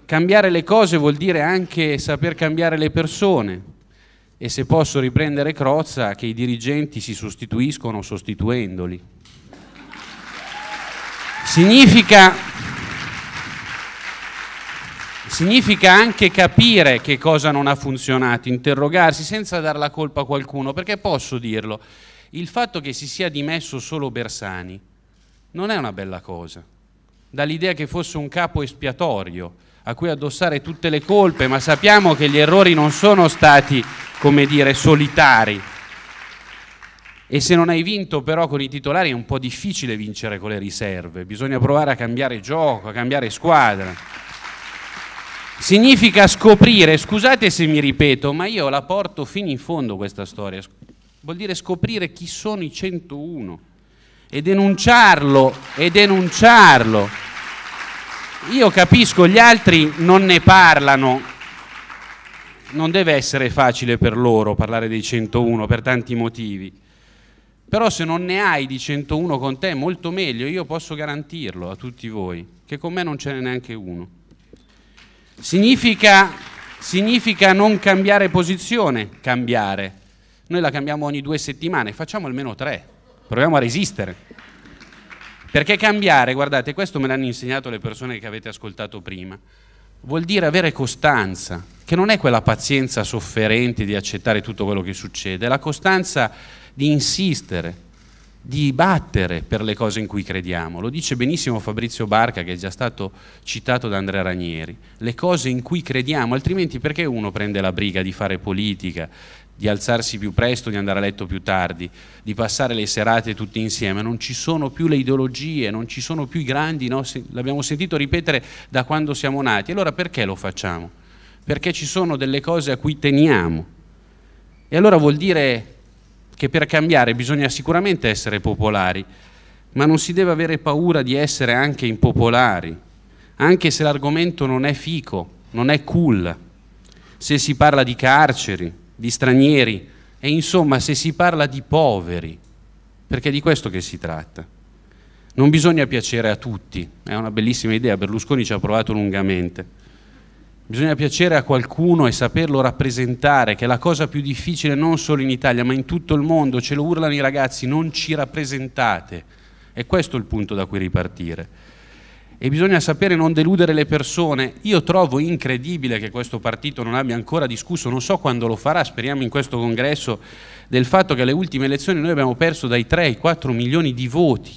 Cambiare le cose vuol dire anche saper cambiare le persone. E se posso riprendere Crozza, che i dirigenti si sostituiscono sostituendoli. Significa, significa anche capire che cosa non ha funzionato, interrogarsi senza dar la colpa a qualcuno, perché posso dirlo, il fatto che si sia dimesso solo Bersani non è una bella cosa, dall'idea che fosse un capo espiatorio a cui addossare tutte le colpe, ma sappiamo che gli errori non sono stati, come dire, solitari. E se non hai vinto però con i titolari è un po' difficile vincere con le riserve, bisogna provare a cambiare gioco, a cambiare squadra. Significa scoprire, scusate se mi ripeto, ma io la porto fino in fondo questa storia, vuol dire scoprire chi sono i 101 e denunciarlo, e denunciarlo. Io capisco, gli altri non ne parlano, non deve essere facile per loro parlare dei 101 per tanti motivi, però se non ne hai di 101 con te molto meglio, io posso garantirlo a tutti voi, che con me non ce n'è neanche uno. Significa, significa non cambiare posizione, cambiare. Noi la cambiamo ogni due settimane, facciamo almeno tre, proviamo a resistere. Perché cambiare, guardate, questo me l'hanno insegnato le persone che avete ascoltato prima, vuol dire avere costanza, che non è quella pazienza sofferente di accettare tutto quello che succede, è la costanza di insistere, di battere per le cose in cui crediamo. Lo dice benissimo Fabrizio Barca, che è già stato citato da Andrea Ranieri. Le cose in cui crediamo, altrimenti perché uno prende la briga di fare politica, di alzarsi più presto, di andare a letto più tardi, di passare le serate tutti insieme? Non ci sono più le ideologie, non ci sono più i grandi, no? l'abbiamo sentito ripetere da quando siamo nati. Allora perché lo facciamo? Perché ci sono delle cose a cui teniamo. E allora vuol dire che per cambiare bisogna sicuramente essere popolari, ma non si deve avere paura di essere anche impopolari, anche se l'argomento non è fico, non è cool, se si parla di carceri, di stranieri e insomma se si parla di poveri, perché è di questo che si tratta. Non bisogna piacere a tutti, è una bellissima idea, Berlusconi ci ha provato lungamente Bisogna piacere a qualcuno e saperlo rappresentare, che è la cosa più difficile non solo in Italia, ma in tutto il mondo. Ce lo urlano i ragazzi, non ci rappresentate. E questo è il punto da cui ripartire. E bisogna sapere non deludere le persone. Io trovo incredibile che questo partito non abbia ancora discusso, non so quando lo farà, speriamo in questo congresso, del fatto che alle ultime elezioni noi abbiamo perso dai 3 ai 4 milioni di voti.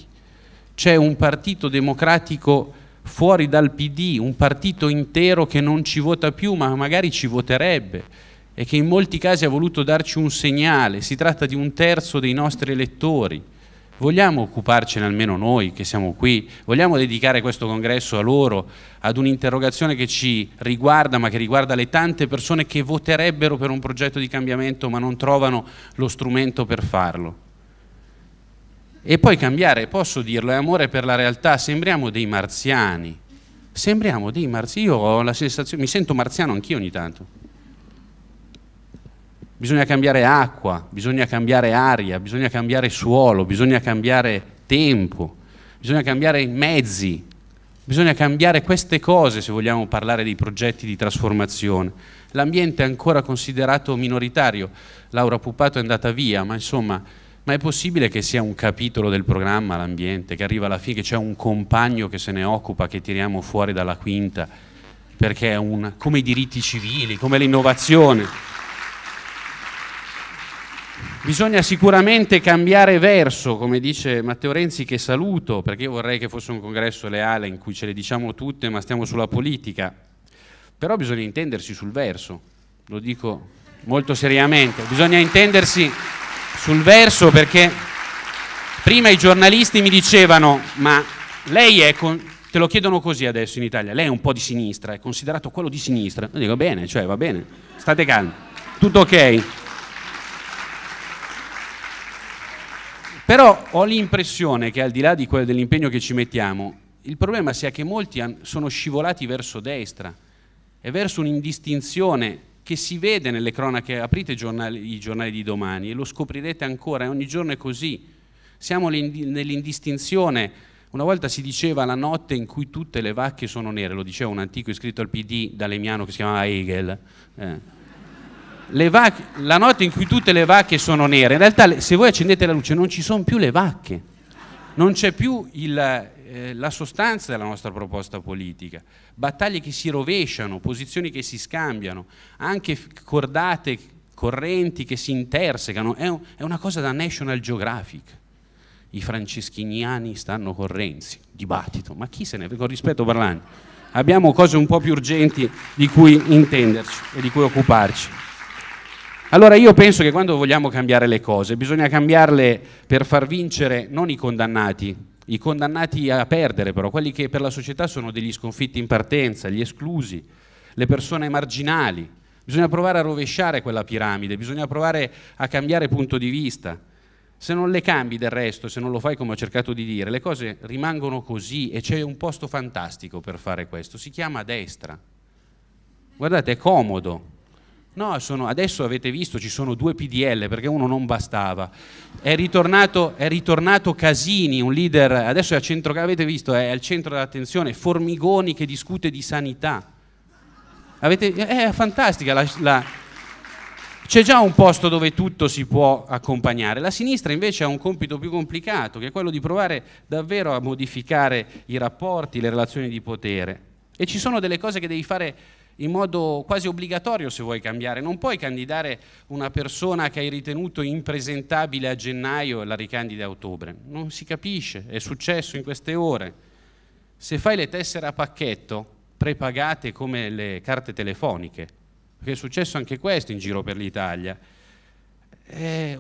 C'è un partito democratico fuori dal PD, un partito intero che non ci vota più ma magari ci voterebbe e che in molti casi ha voluto darci un segnale, si tratta di un terzo dei nostri elettori. Vogliamo occuparcene almeno noi che siamo qui? Vogliamo dedicare questo congresso a loro, ad un'interrogazione che ci riguarda, ma che riguarda le tante persone che voterebbero per un progetto di cambiamento ma non trovano lo strumento per farlo? E poi cambiare, posso dirlo, è amore per la realtà, sembriamo dei marziani. Sembriamo dei marziani, io ho la sensazione, mi sento marziano anch'io ogni tanto. Bisogna cambiare acqua, bisogna cambiare aria, bisogna cambiare suolo, bisogna cambiare tempo, bisogna cambiare mezzi, bisogna cambiare queste cose se vogliamo parlare dei progetti di trasformazione. L'ambiente è ancora considerato minoritario, Laura Pupato è andata via, ma insomma ma è possibile che sia un capitolo del programma l'ambiente, che arriva alla fine, che c'è un compagno che se ne occupa, che tiriamo fuori dalla quinta, perché è un, come i diritti civili, come l'innovazione. Bisogna sicuramente cambiare verso, come dice Matteo Renzi che saluto, perché io vorrei che fosse un congresso leale in cui ce le diciamo tutte ma stiamo sulla politica, però bisogna intendersi sul verso, lo dico molto seriamente, bisogna intendersi sul verso perché prima i giornalisti mi dicevano ma lei è, con... te lo chiedono così adesso in Italia, lei è un po' di sinistra, è considerato quello di sinistra. Io dico bene, cioè va bene, state calmi, tutto ok. Però ho l'impressione che al di là di dell'impegno che ci mettiamo, il problema sia che molti sono scivolati verso destra e verso un'indistinzione che si vede nelle cronache, aprite i giornali, i giornali di domani e lo scoprirete ancora, e ogni giorno è così. Siamo nell'indistinzione, una volta si diceva la notte in cui tutte le vacche sono nere, lo diceva un antico iscritto al PD d'Alemiano che si chiamava Hegel. Eh. Vacche, la notte in cui tutte le vacche sono nere, in realtà se voi accendete la luce non ci sono più le vacche, non c'è più il, eh, la sostanza della nostra proposta politica, battaglie che si rovesciano, posizioni che si scambiano, anche cordate, correnti che si intersecano, è, un, è una cosa da National Geographic. I franceschiniani stanno con Renzi, dibattito, ma chi se ne con rispetto parlando? Abbiamo cose un po' più urgenti di cui intenderci e di cui occuparci. Allora io penso che quando vogliamo cambiare le cose bisogna cambiarle per far vincere non i condannati, i condannati a perdere però, quelli che per la società sono degli sconfitti in partenza, gli esclusi, le persone marginali. Bisogna provare a rovesciare quella piramide, bisogna provare a cambiare punto di vista. Se non le cambi del resto, se non lo fai come ho cercato di dire, le cose rimangono così e c'è un posto fantastico per fare questo, si chiama destra. Guardate, è comodo, No, sono, adesso avete visto ci sono due PDL perché uno non bastava. È ritornato, è ritornato Casini, un leader, adesso è al centro, avete visto, è al centro dell'attenzione, Formigoni che discute di sanità. Avete, è fantastica c'è già un posto dove tutto si può accompagnare. La sinistra invece ha un compito più complicato, che è quello di provare davvero a modificare i rapporti, le relazioni di potere. E ci sono delle cose che devi fare in modo quasi obbligatorio se vuoi cambiare. Non puoi candidare una persona che hai ritenuto impresentabile a gennaio e la ricandidi a ottobre. Non si capisce, è successo in queste ore. Se fai le tessere a pacchetto, prepagate come le carte telefoniche, perché è successo anche questo in giro per l'Italia, eh,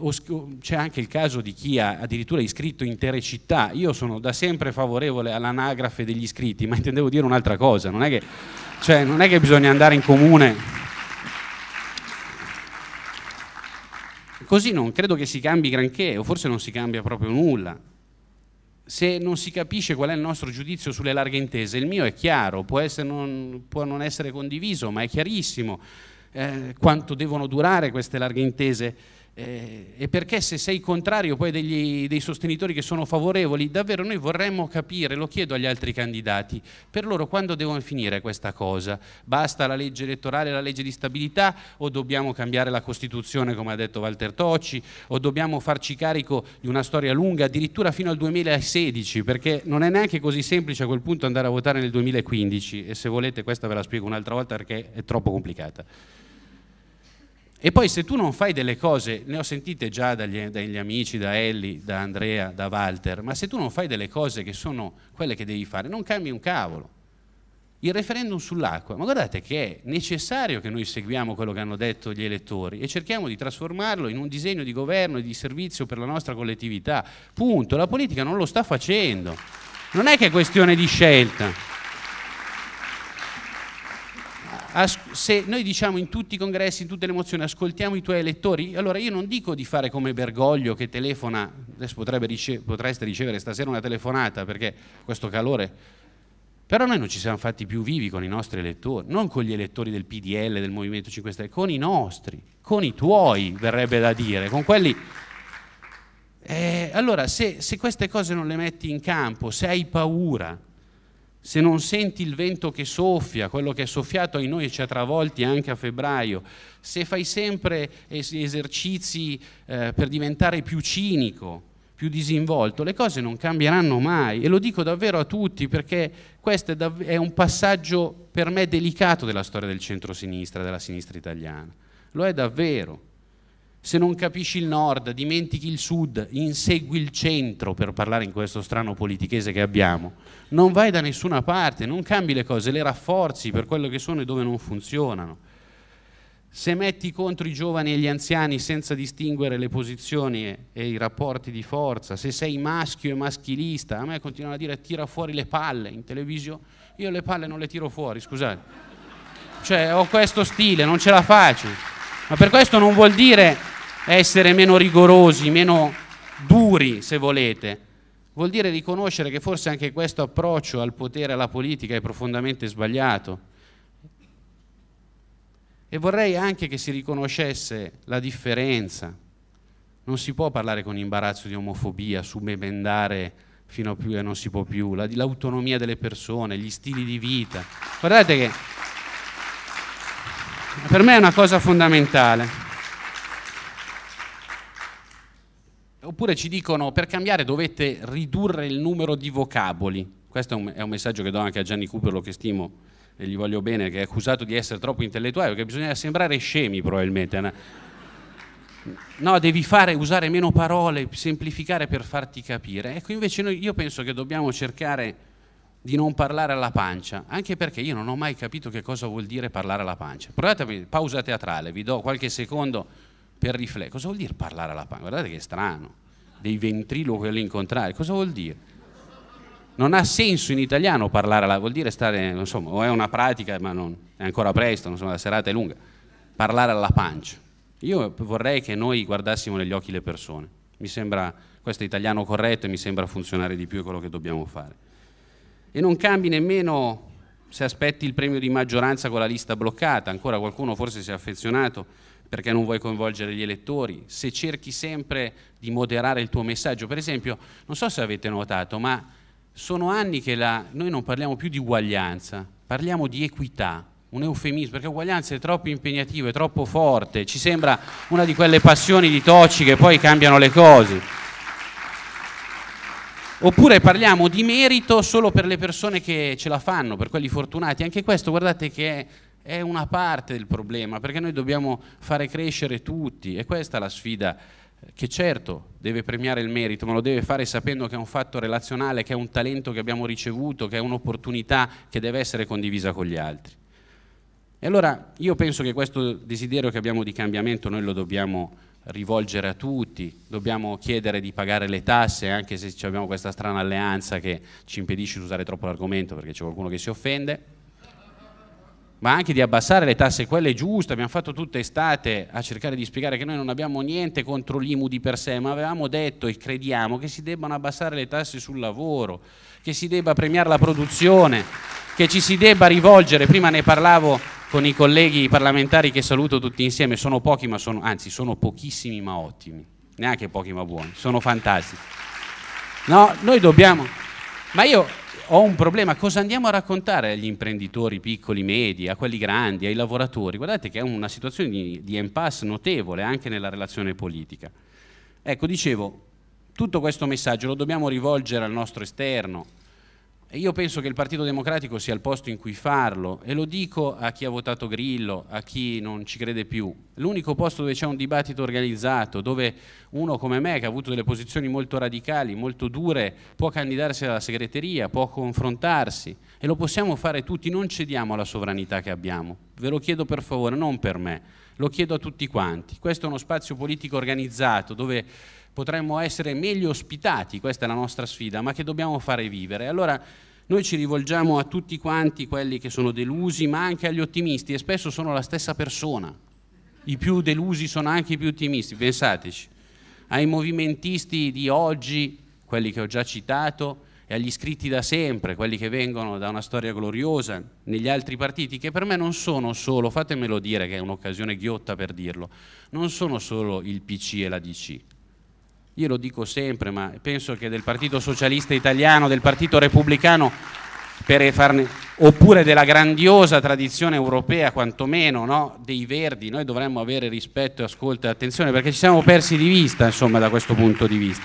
c'è anche il caso di chi ha addirittura iscritto intere città. Io sono da sempre favorevole all'anagrafe degli iscritti, ma intendevo dire un'altra cosa, non è che cioè, non è che bisogna andare in comune. Così non credo che si cambi granché, o forse non si cambia proprio nulla. Se non si capisce qual è il nostro giudizio sulle larghe intese, il mio è chiaro, può, non, può non essere condiviso, ma è chiarissimo eh, quanto devono durare queste larghe intese eh, e perché se sei contrario poi degli, dei sostenitori che sono favorevoli, davvero noi vorremmo capire, lo chiedo agli altri candidati, per loro quando devono finire questa cosa? Basta la legge elettorale, la legge di stabilità o dobbiamo cambiare la Costituzione come ha detto Walter Tocci o dobbiamo farci carico di una storia lunga addirittura fino al 2016 perché non è neanche così semplice a quel punto andare a votare nel 2015 e se volete questa ve la spiego un'altra volta perché è troppo complicata. E poi se tu non fai delle cose, ne ho sentite già dagli, dagli, amici, da Ellie, da Andrea, da Walter, ma se tu non fai delle cose che sono quelle che devi fare, non cambi un cavolo. Il referendum sull'acqua, ma guardate che è necessario che noi seguiamo quello che hanno detto gli elettori e cerchiamo di trasformarlo in un disegno di governo e di servizio per la nostra collettività. Punto. La politica non lo sta facendo. Non è che è questione di scelta se noi diciamo in tutti i congressi, in tutte le mozioni, ascoltiamo i tuoi elettori, allora io non dico di fare come Bergoglio che telefona, adesso rice potreste ricevere stasera una telefonata perché questo calore, però noi non ci siamo fatti più vivi con i nostri elettori, non con gli elettori del PDL, del Movimento 5 Stelle, con i nostri, con i tuoi verrebbe da dire, con quelli... Eh, allora se, se queste cose non le metti in campo, se hai paura, se non senti il vento che soffia, quello che è soffiato in noi e ci ha travolti anche a febbraio, se fai sempre esercizi eh, per diventare più cinico, più disinvolto, le cose non cambieranno mai e lo dico davvero a tutti perché questo è, è un passaggio per me delicato della storia del centro-sinistra, della sinistra italiana. Lo è davvero. Se non capisci il nord, dimentichi il sud, insegui il centro per parlare in questo strano politichese che abbiamo, non vai da nessuna parte, non cambi le cose, le rafforzi per quello che sono e dove non funzionano. Se metti contro i giovani e gli anziani senza distinguere le posizioni e, i rapporti di forza, se sei maschio e maschilista, a me continuano a dire tira fuori le palle in televisione, io le palle non le tiro fuori, scusate. Cioè ho questo stile, non ce la faccio. Ma per questo non vuol dire essere meno rigorosi, meno duri, se volete. Vuol dire riconoscere che forse anche questo approccio al potere alla politica è profondamente sbagliato. E vorrei anche che si riconoscesse la differenza. Non si può parlare con imbarazzo di omofobia, subemendare fino a più e non si può più, l'autonomia delle persone, gli stili di vita. Guardate che per me è una cosa fondamentale. Oppure ci dicono per cambiare dovete ridurre il numero di vocaboli. Questo è un, è un messaggio che do anche a Gianni Cupero che stimo e gli voglio bene, che è accusato di essere troppo intellettuale, perché bisogna sembrare scemi probabilmente. No, devi fare, usare meno parole, semplificare per farti capire. Ecco, invece noi, io penso che dobbiamo cercare di non parlare alla pancia, anche perché io non ho mai capito che cosa vuol dire parlare alla pancia. Provate, pausa teatrale, vi do qualche secondo per riflettere. Cosa vuol dire parlare alla pancia? Guardate che strano, dei ventriloqui all'incontrario, cosa vuol dire? Non ha senso in italiano parlare alla vuol dire stare, insomma, o è una pratica, ma non, è ancora presto, insomma, la serata è lunga. Parlare alla pancia. Io vorrei che noi guardassimo negli occhi le persone. Mi sembra, questo è italiano corretto e mi sembra funzionare di più quello che dobbiamo fare e non cambi nemmeno se aspetti il premio di maggioranza con la lista bloccata, ancora qualcuno forse si è affezionato perché non vuoi coinvolgere gli elettori, se cerchi sempre di moderare il tuo messaggio, per esempio, non so se avete notato, ma sono anni che la, noi non parliamo più di uguaglianza, parliamo di equità, un eufemismo, perché uguaglianza è troppo impegnativo, è troppo forte, ci sembra una di quelle passioni di Tocci che poi cambiano le cose. Oppure parliamo di merito solo per le persone che ce la fanno, per quelli fortunati. Anche questo, guardate che è, è una parte del problema, perché noi dobbiamo fare crescere tutti e questa è la sfida che certo deve premiare il merito, ma lo deve fare sapendo che è un fatto relazionale, che è un talento che abbiamo ricevuto, che è un'opportunità che deve essere condivisa con gli altri. E allora io penso che questo desiderio che abbiamo di cambiamento noi lo dobbiamo rivolgere a tutti, dobbiamo chiedere di pagare le tasse, anche se abbiamo questa strana alleanza che ci impedisce di usare troppo l'argomento perché c'è qualcuno che si offende, ma anche di abbassare le tasse, quelle giuste, abbiamo fatto tutta estate a cercare di spiegare che noi non abbiamo niente contro l'IMU di per sé, ma avevamo detto e crediamo che si debbano abbassare le tasse sul lavoro, che si debba premiare la produzione, che ci si debba rivolgere, prima ne parlavo con i colleghi parlamentari che saluto tutti insieme, sono pochi ma sono, anzi sono pochissimi ma ottimi, neanche pochi ma buoni, sono fantastici. No, noi dobbiamo, ma io ho un problema, cosa andiamo a raccontare agli imprenditori piccoli, medi, a quelli grandi, ai lavoratori? Guardate che è una situazione di, di impasse notevole anche nella relazione politica. Ecco, dicevo, tutto questo messaggio lo dobbiamo rivolgere al nostro esterno, io penso che il Partito Democratico sia il posto in cui farlo e lo dico a chi ha votato Grillo, a chi non ci crede più. L'unico posto dove c'è un dibattito organizzato, dove uno come me che ha avuto delle posizioni molto radicali, molto dure, può candidarsi alla segreteria, può confrontarsi e lo possiamo fare tutti, non cediamo alla sovranità che abbiamo. Ve lo chiedo per favore, non per me, lo chiedo a tutti quanti. Questo è uno spazio politico organizzato dove potremmo essere meglio ospitati, questa è la nostra sfida, ma che dobbiamo fare vivere. Allora noi ci rivolgiamo a tutti quanti quelli che sono delusi, ma anche agli ottimisti, e spesso sono la stessa persona. I più delusi sono anche i più ottimisti, pensateci. Ai movimentisti di oggi, quelli che ho già citato, e agli iscritti da sempre, quelli che vengono da una storia gloriosa negli altri partiti, che per me non sono solo, fatemelo dire che è un'occasione ghiotta per dirlo, non sono solo il PC e la DC, io lo dico sempre, ma penso che del Partito Socialista Italiano, del Partito Repubblicano, farne, oppure della grandiosa tradizione europea, quantomeno, no? dei Verdi, noi dovremmo avere rispetto, ascolto e attenzione, perché ci siamo persi di vista, insomma, da questo punto di vista.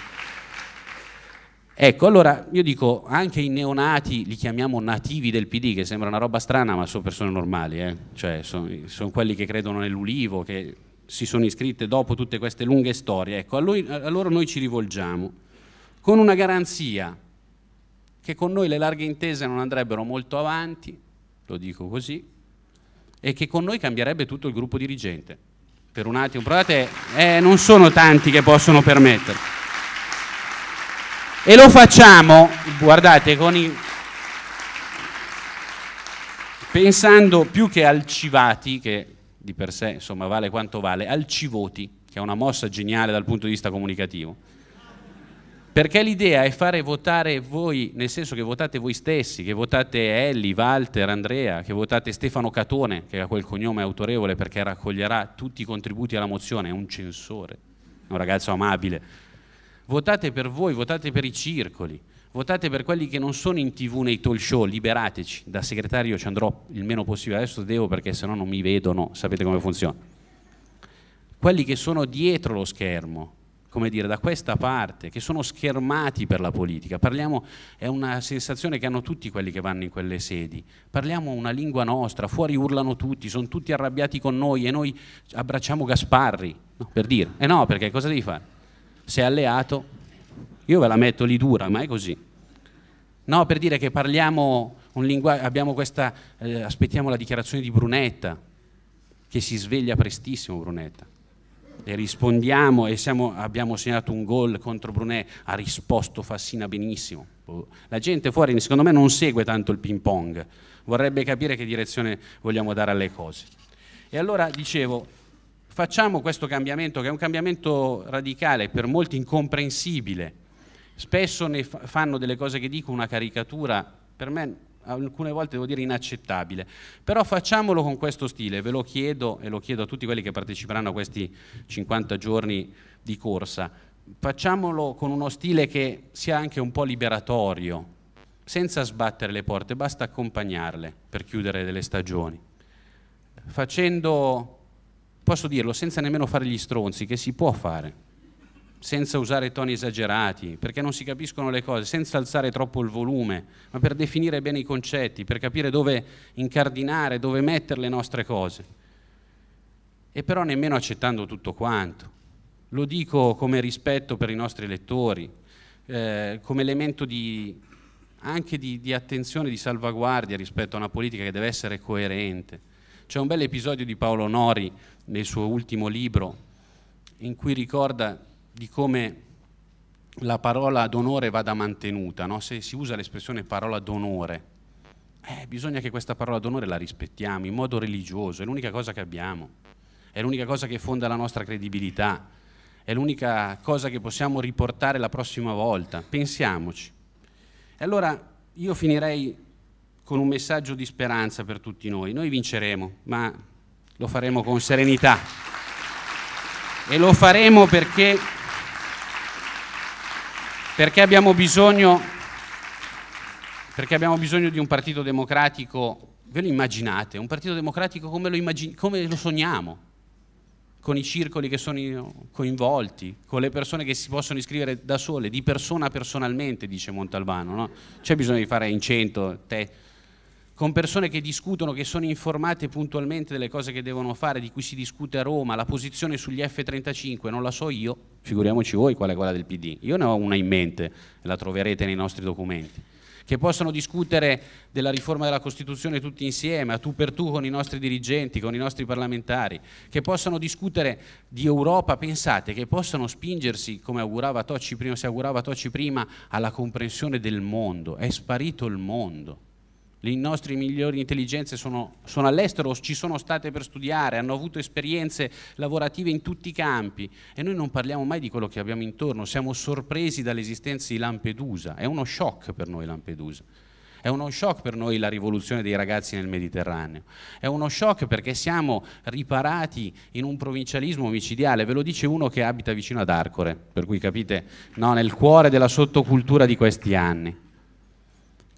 Ecco, allora io dico, anche i neonati li chiamiamo nativi del PD, che sembra una roba strana, ma sono persone normali, eh? cioè sono, sono quelli che credono nell'ulivo, che si sono iscritte dopo tutte queste lunghe storie, ecco, a, lui, a loro noi ci rivolgiamo con una garanzia che con noi le larghe intese non andrebbero molto avanti, lo dico così, e che con noi cambierebbe tutto il gruppo dirigente. Per un attimo, provate, eh, non sono tanti che possono permettere. E lo facciamo, guardate, i... pensando più che al Civati, che di per sé insomma, vale quanto vale, al Civoti, che è una mossa geniale dal punto di vista comunicativo. Perché l'idea è fare votare voi, nel senso che votate voi stessi, che votate Elli, Walter, Andrea, che votate Stefano Catone, che ha quel cognome autorevole perché raccoglierà tutti i contributi alla mozione, è un censore, è un ragazzo amabile. Votate per voi, votate per i circoli, votate per quelli che non sono in tv nei talk show, liberateci, da segretario ci andrò il meno possibile, adesso devo perché se no non mi vedono, sapete come funziona. Quelli che sono dietro lo schermo, come dire, da questa parte, che sono schermati per la politica, parliamo, è una sensazione che hanno tutti quelli che vanno in quelle sedi, parliamo una lingua nostra, fuori urlano tutti, sono tutti arrabbiati con noi e noi abbracciamo Gasparri, no, per dire, eh no, perché cosa devi fare? Sei alleato, io ve la metto lì dura, ma è così. No, per dire che parliamo un linguaggio, abbiamo questa, eh, aspettiamo la dichiarazione di Brunetta, che si sveglia prestissimo Brunetta. E rispondiamo e siamo, abbiamo segnato un gol contro Brunet, ha risposto Fassina benissimo. La gente fuori secondo me non segue tanto il ping pong, vorrebbe capire che direzione vogliamo dare alle cose. E allora dicevo, facciamo questo cambiamento che è un cambiamento radicale, per molti incomprensibile, spesso ne fanno delle cose che dico una caricatura, per me alcune volte devo dire inaccettabile, però facciamolo con questo stile, ve lo chiedo e lo chiedo a tutti quelli che parteciperanno a questi 50 giorni di corsa, facciamolo con uno stile che sia anche un po' liberatorio, senza sbattere le porte, basta accompagnarle per chiudere delle stagioni, facendo, posso dirlo, senza nemmeno fare gli stronzi, che si può fare, senza usare toni esagerati, perché non si capiscono le cose, senza alzare troppo il volume, ma per definire bene i concetti, per capire dove incardinare, dove mettere le nostre cose. E però nemmeno accettando tutto quanto. Lo dico come rispetto per i nostri lettori, eh, come elemento di, anche di, di attenzione, di salvaguardia rispetto a una politica che deve essere coerente. C'è un bel episodio di Paolo Nori nel suo ultimo libro in cui ricorda di come la parola d'onore vada mantenuta, no? se si usa l'espressione parola d'onore, eh, bisogna che questa parola d'onore la rispettiamo in modo religioso, è l'unica cosa che abbiamo, è l'unica cosa che fonda la nostra credibilità, è l'unica cosa che possiamo riportare la prossima volta, pensiamoci. E allora io finirei con un messaggio di speranza per tutti noi. Noi vinceremo, ma lo faremo con serenità. E lo faremo perché, perché, abbiamo bisogno, perché abbiamo bisogno di un partito democratico, ve lo immaginate, un partito democratico come lo, immagin- come lo sogniamo, con i circoli che sono coinvolti, con le persone che si possono iscrivere da sole, di persona personalmente, dice Montalbano. No? C'è bisogno di fare in cento, te, con persone che discutono, che sono informate puntualmente delle cose che devono fare, di cui si discute a Roma, la posizione sugli F-35 non la so io, figuriamoci voi qual è quella del PD, io ne ho una in mente, la troverete nei nostri documenti, che possono discutere della riforma della Costituzione tutti insieme, a tu per tu con i nostri dirigenti, con i nostri parlamentari, che possano discutere di Europa, pensate, che possano spingersi, come augurava Tocci prima, si augurava Tocci prima, alla comprensione del mondo, è sparito il mondo le nostre migliori intelligenze sono, sono all'estero, ci sono state per studiare, hanno avuto esperienze lavorative in tutti i campi e noi non parliamo mai di quello che abbiamo intorno, siamo sorpresi dall'esistenza di Lampedusa, è uno shock per noi Lampedusa. È uno shock per noi la rivoluzione dei ragazzi nel Mediterraneo. È uno shock perché siamo riparati in un provincialismo omicidiale. Ve lo dice uno che abita vicino ad Arcore, per cui capite, no, nel cuore della sottocultura di questi anni.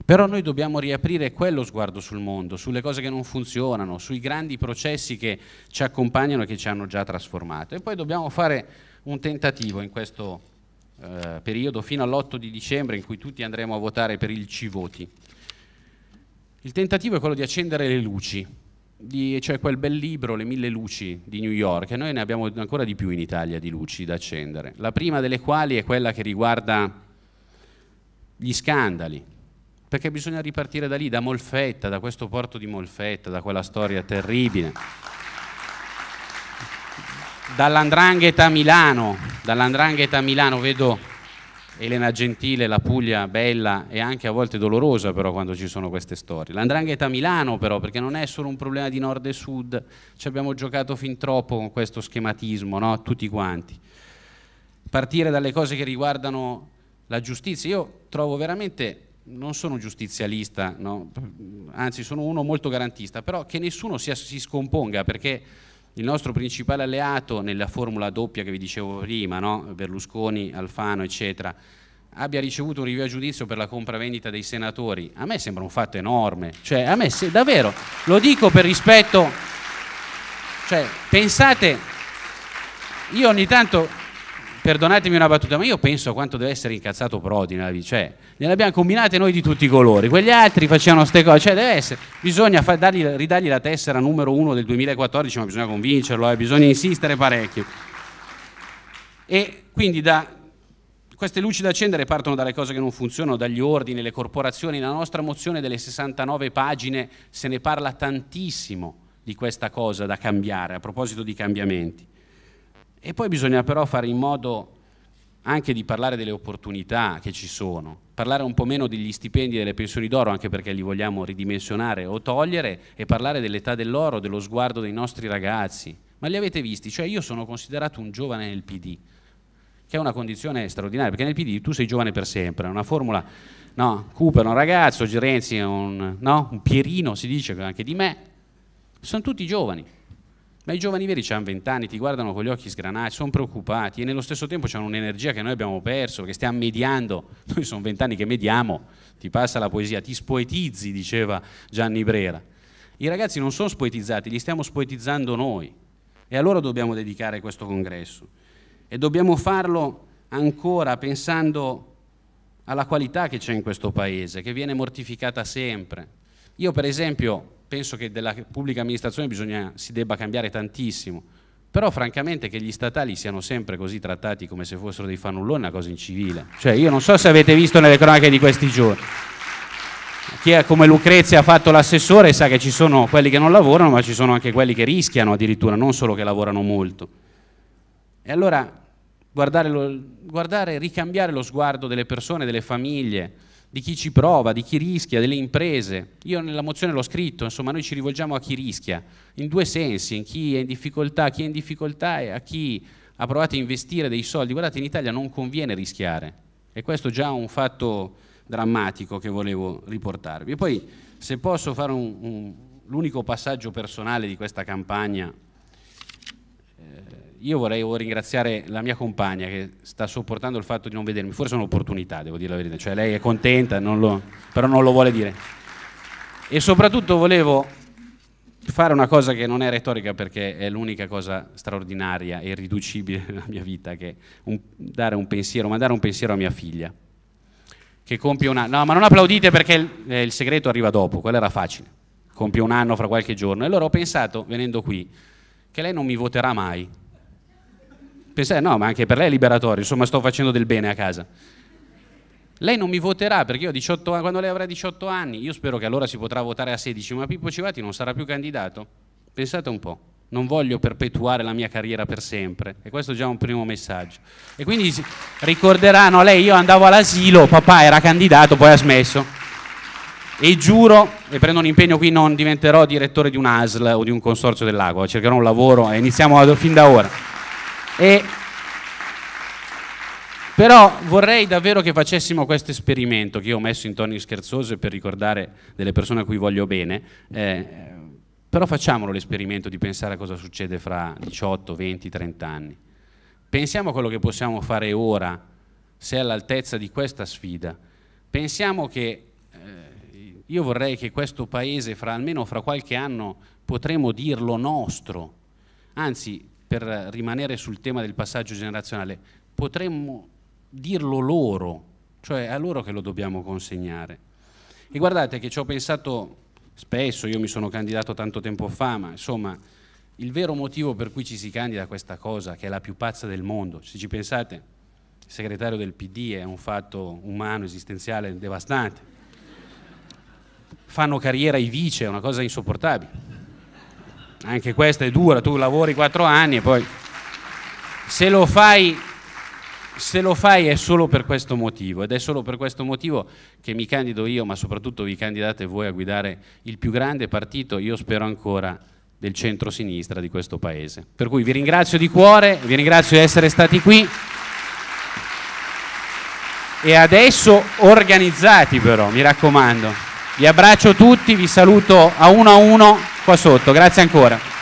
Però noi dobbiamo riaprire quello sguardo sul mondo, sulle cose che non funzionano, sui grandi processi che ci accompagnano e che ci hanno già trasformato. E poi dobbiamo fare un tentativo in questo eh, periodo fino all'8 di dicembre in cui tutti andremo a votare per il Civoti. Il tentativo è quello di accendere le luci, di, cioè quel bel libro, Le mille luci di New York, e noi ne abbiamo ancora di più in Italia di luci da accendere. La prima delle quali è quella che riguarda gli scandali, perché bisogna ripartire da lì, da Molfetta, da questo porto di Molfetta, da quella storia terribile. Dall'Andrangheta a Milano, dall'Andrangheta a Milano vedo Elena Gentile, la Puglia bella e anche a volte dolorosa però quando ci sono queste storie. L'Andrangheta a Milano però, perché non è solo un problema di nord e sud, ci abbiamo giocato fin troppo con questo schematismo, no? tutti quanti. Partire dalle cose che riguardano la giustizia, io trovo veramente non sono giustizialista, no? anzi sono uno molto garantista, però che nessuno sia, si scomponga perché il nostro principale alleato nella formula doppia che vi dicevo prima, no? Berlusconi, Alfano, eccetera, abbia ricevuto un rinvio a giudizio per la compravendita dei senatori, a me sembra un fatto enorme, cioè a me se, davvero, lo dico per rispetto, cioè pensate, io ogni tanto perdonatemi una battuta, ma io penso a quanto deve essere incazzato Prodi nella vita, cioè, ne abbiamo combinate noi di tutti i colori, quegli altri facevano queste cose, cioè deve essere, bisogna dargli, ridargli la tessera numero uno del 2014, ma bisogna convincerlo, eh, bisogna insistere parecchio. E quindi da, queste luci da accendere partono dalle cose che non funzionano, dagli ordini, le corporazioni, la nostra mozione delle 69 pagine se ne parla tantissimo di questa cosa da cambiare, a proposito di cambiamenti. E poi bisogna però fare in modo anche di parlare delle opportunità che ci sono, parlare un po' meno degli stipendi e delle pensioni d'oro, anche perché li vogliamo ridimensionare o togliere, e parlare dell'età dell'oro, dello sguardo dei nostri ragazzi. Ma li avete visti? Cioè io sono considerato un giovane nel PD, che è una condizione straordinaria, perché nel PD tu sei giovane per sempre, è una formula, no, Cooper è un ragazzo, Renzi è un, no, un Pierino, si dice anche di me, sono tutti giovani. Ma i giovani veri hanno vent'anni, ti guardano con gli occhi sgranati, sono preoccupati e nello stesso tempo hanno un'energia che noi abbiamo perso, che stiamo mediando. Noi sono vent'anni che mediamo, ti passa la poesia, ti spoetizzi, diceva Gianni Brera. I ragazzi non sono spoetizzati, li stiamo spoetizzando noi. E allora dobbiamo dedicare questo congresso. E dobbiamo farlo ancora pensando alla qualità che c'è in questo paese, che viene mortificata sempre. Io per esempio penso che della pubblica amministrazione bisogna, si debba cambiare tantissimo, però francamente che gli statali siano sempre così trattati come se fossero dei fannulloni è una cosa incivile. Cioè io non so se avete visto nelle cronache di questi giorni. Chi è come Lucrezia ha fatto l'assessore sa che ci sono quelli che non lavorano, ma ci sono anche quelli che rischiano addirittura, non solo che lavorano molto. E allora guardare, lo, guardare ricambiare lo sguardo delle persone, delle famiglie, di chi ci prova, di chi rischia, delle imprese. Io nella mozione l'ho scritto, insomma noi ci rivolgiamo a chi rischia, in due sensi, in chi è in difficoltà, chi è in difficoltà e a chi ha provato a investire dei soldi. Guardate, in Italia non conviene rischiare e questo è già un fatto drammatico che volevo riportarvi. E poi se posso fare un, un, l'unico passaggio personale di questa campagna, io vorrei ringraziare la mia compagna che sta sopportando il fatto di non vedermi, forse è un'opportunità, devo dire la verità, cioè lei è contenta, non lo, però non lo vuole dire. E soprattutto volevo fare una cosa che non è retorica perché è l'unica cosa straordinaria e irriducibile nella mia vita, che un, dare un pensiero, mandare un pensiero a mia figlia, che compie un anno. No, ma non applaudite perché il, eh, il segreto arriva dopo, quello era facile, compie un anno fra qualche giorno. E allora ho pensato, venendo qui, che lei non mi voterà mai, Pensai, no, ma anche per lei è liberatorio, insomma sto facendo del bene a casa. Lei non mi voterà perché io 18 anni, quando lei avrà 18 anni, io spero che allora si potrà votare a 16, ma Pippo Civati non sarà più candidato. Pensate un po', non voglio perpetuare la mia carriera per sempre e questo è già un primo messaggio. E quindi ricorderanno, lei io andavo all'asilo, papà era candidato, poi ha smesso. E giuro, e prendo un impegno qui, non diventerò direttore di un ASL o di un consorzio del cercherò un lavoro e iniziamo fin da ora. E, però vorrei davvero che facessimo questo esperimento che io ho messo in toni scherzosi per ricordare delle persone a cui voglio bene, eh, però facciamolo l'esperimento di pensare a cosa succede fra 18, 20, 30 anni. Pensiamo a quello che possiamo fare ora, se è all'altezza di questa sfida. Pensiamo che eh, io vorrei che questo paese, fra, almeno fra qualche anno, potremo dirlo nostro. Anzi, per rimanere sul tema del passaggio generazionale, potremmo dirlo loro, cioè a loro che lo dobbiamo consegnare. E guardate che ci ho pensato spesso, io mi sono candidato tanto tempo fa, ma insomma il vero motivo per cui ci si candida a questa cosa, che è la più pazza del mondo, se ci pensate, il segretario del PD è un fatto umano, esistenziale, devastante. Fanno carriera i vice, è una cosa insopportabile anche questa è dura, tu lavori quattro anni e poi se lo fai se lo fai è solo per questo motivo ed è solo per questo motivo che mi candido io, ma soprattutto vi candidate voi a guidare il più grande partito, io spero ancora, del centro-sinistra di questo Paese. Per cui vi ringrazio di cuore, vi ringrazio di essere stati qui e adesso organizzati però, mi raccomando. Vi abbraccio tutti, vi saluto a uno a uno qua sotto. Grazie ancora.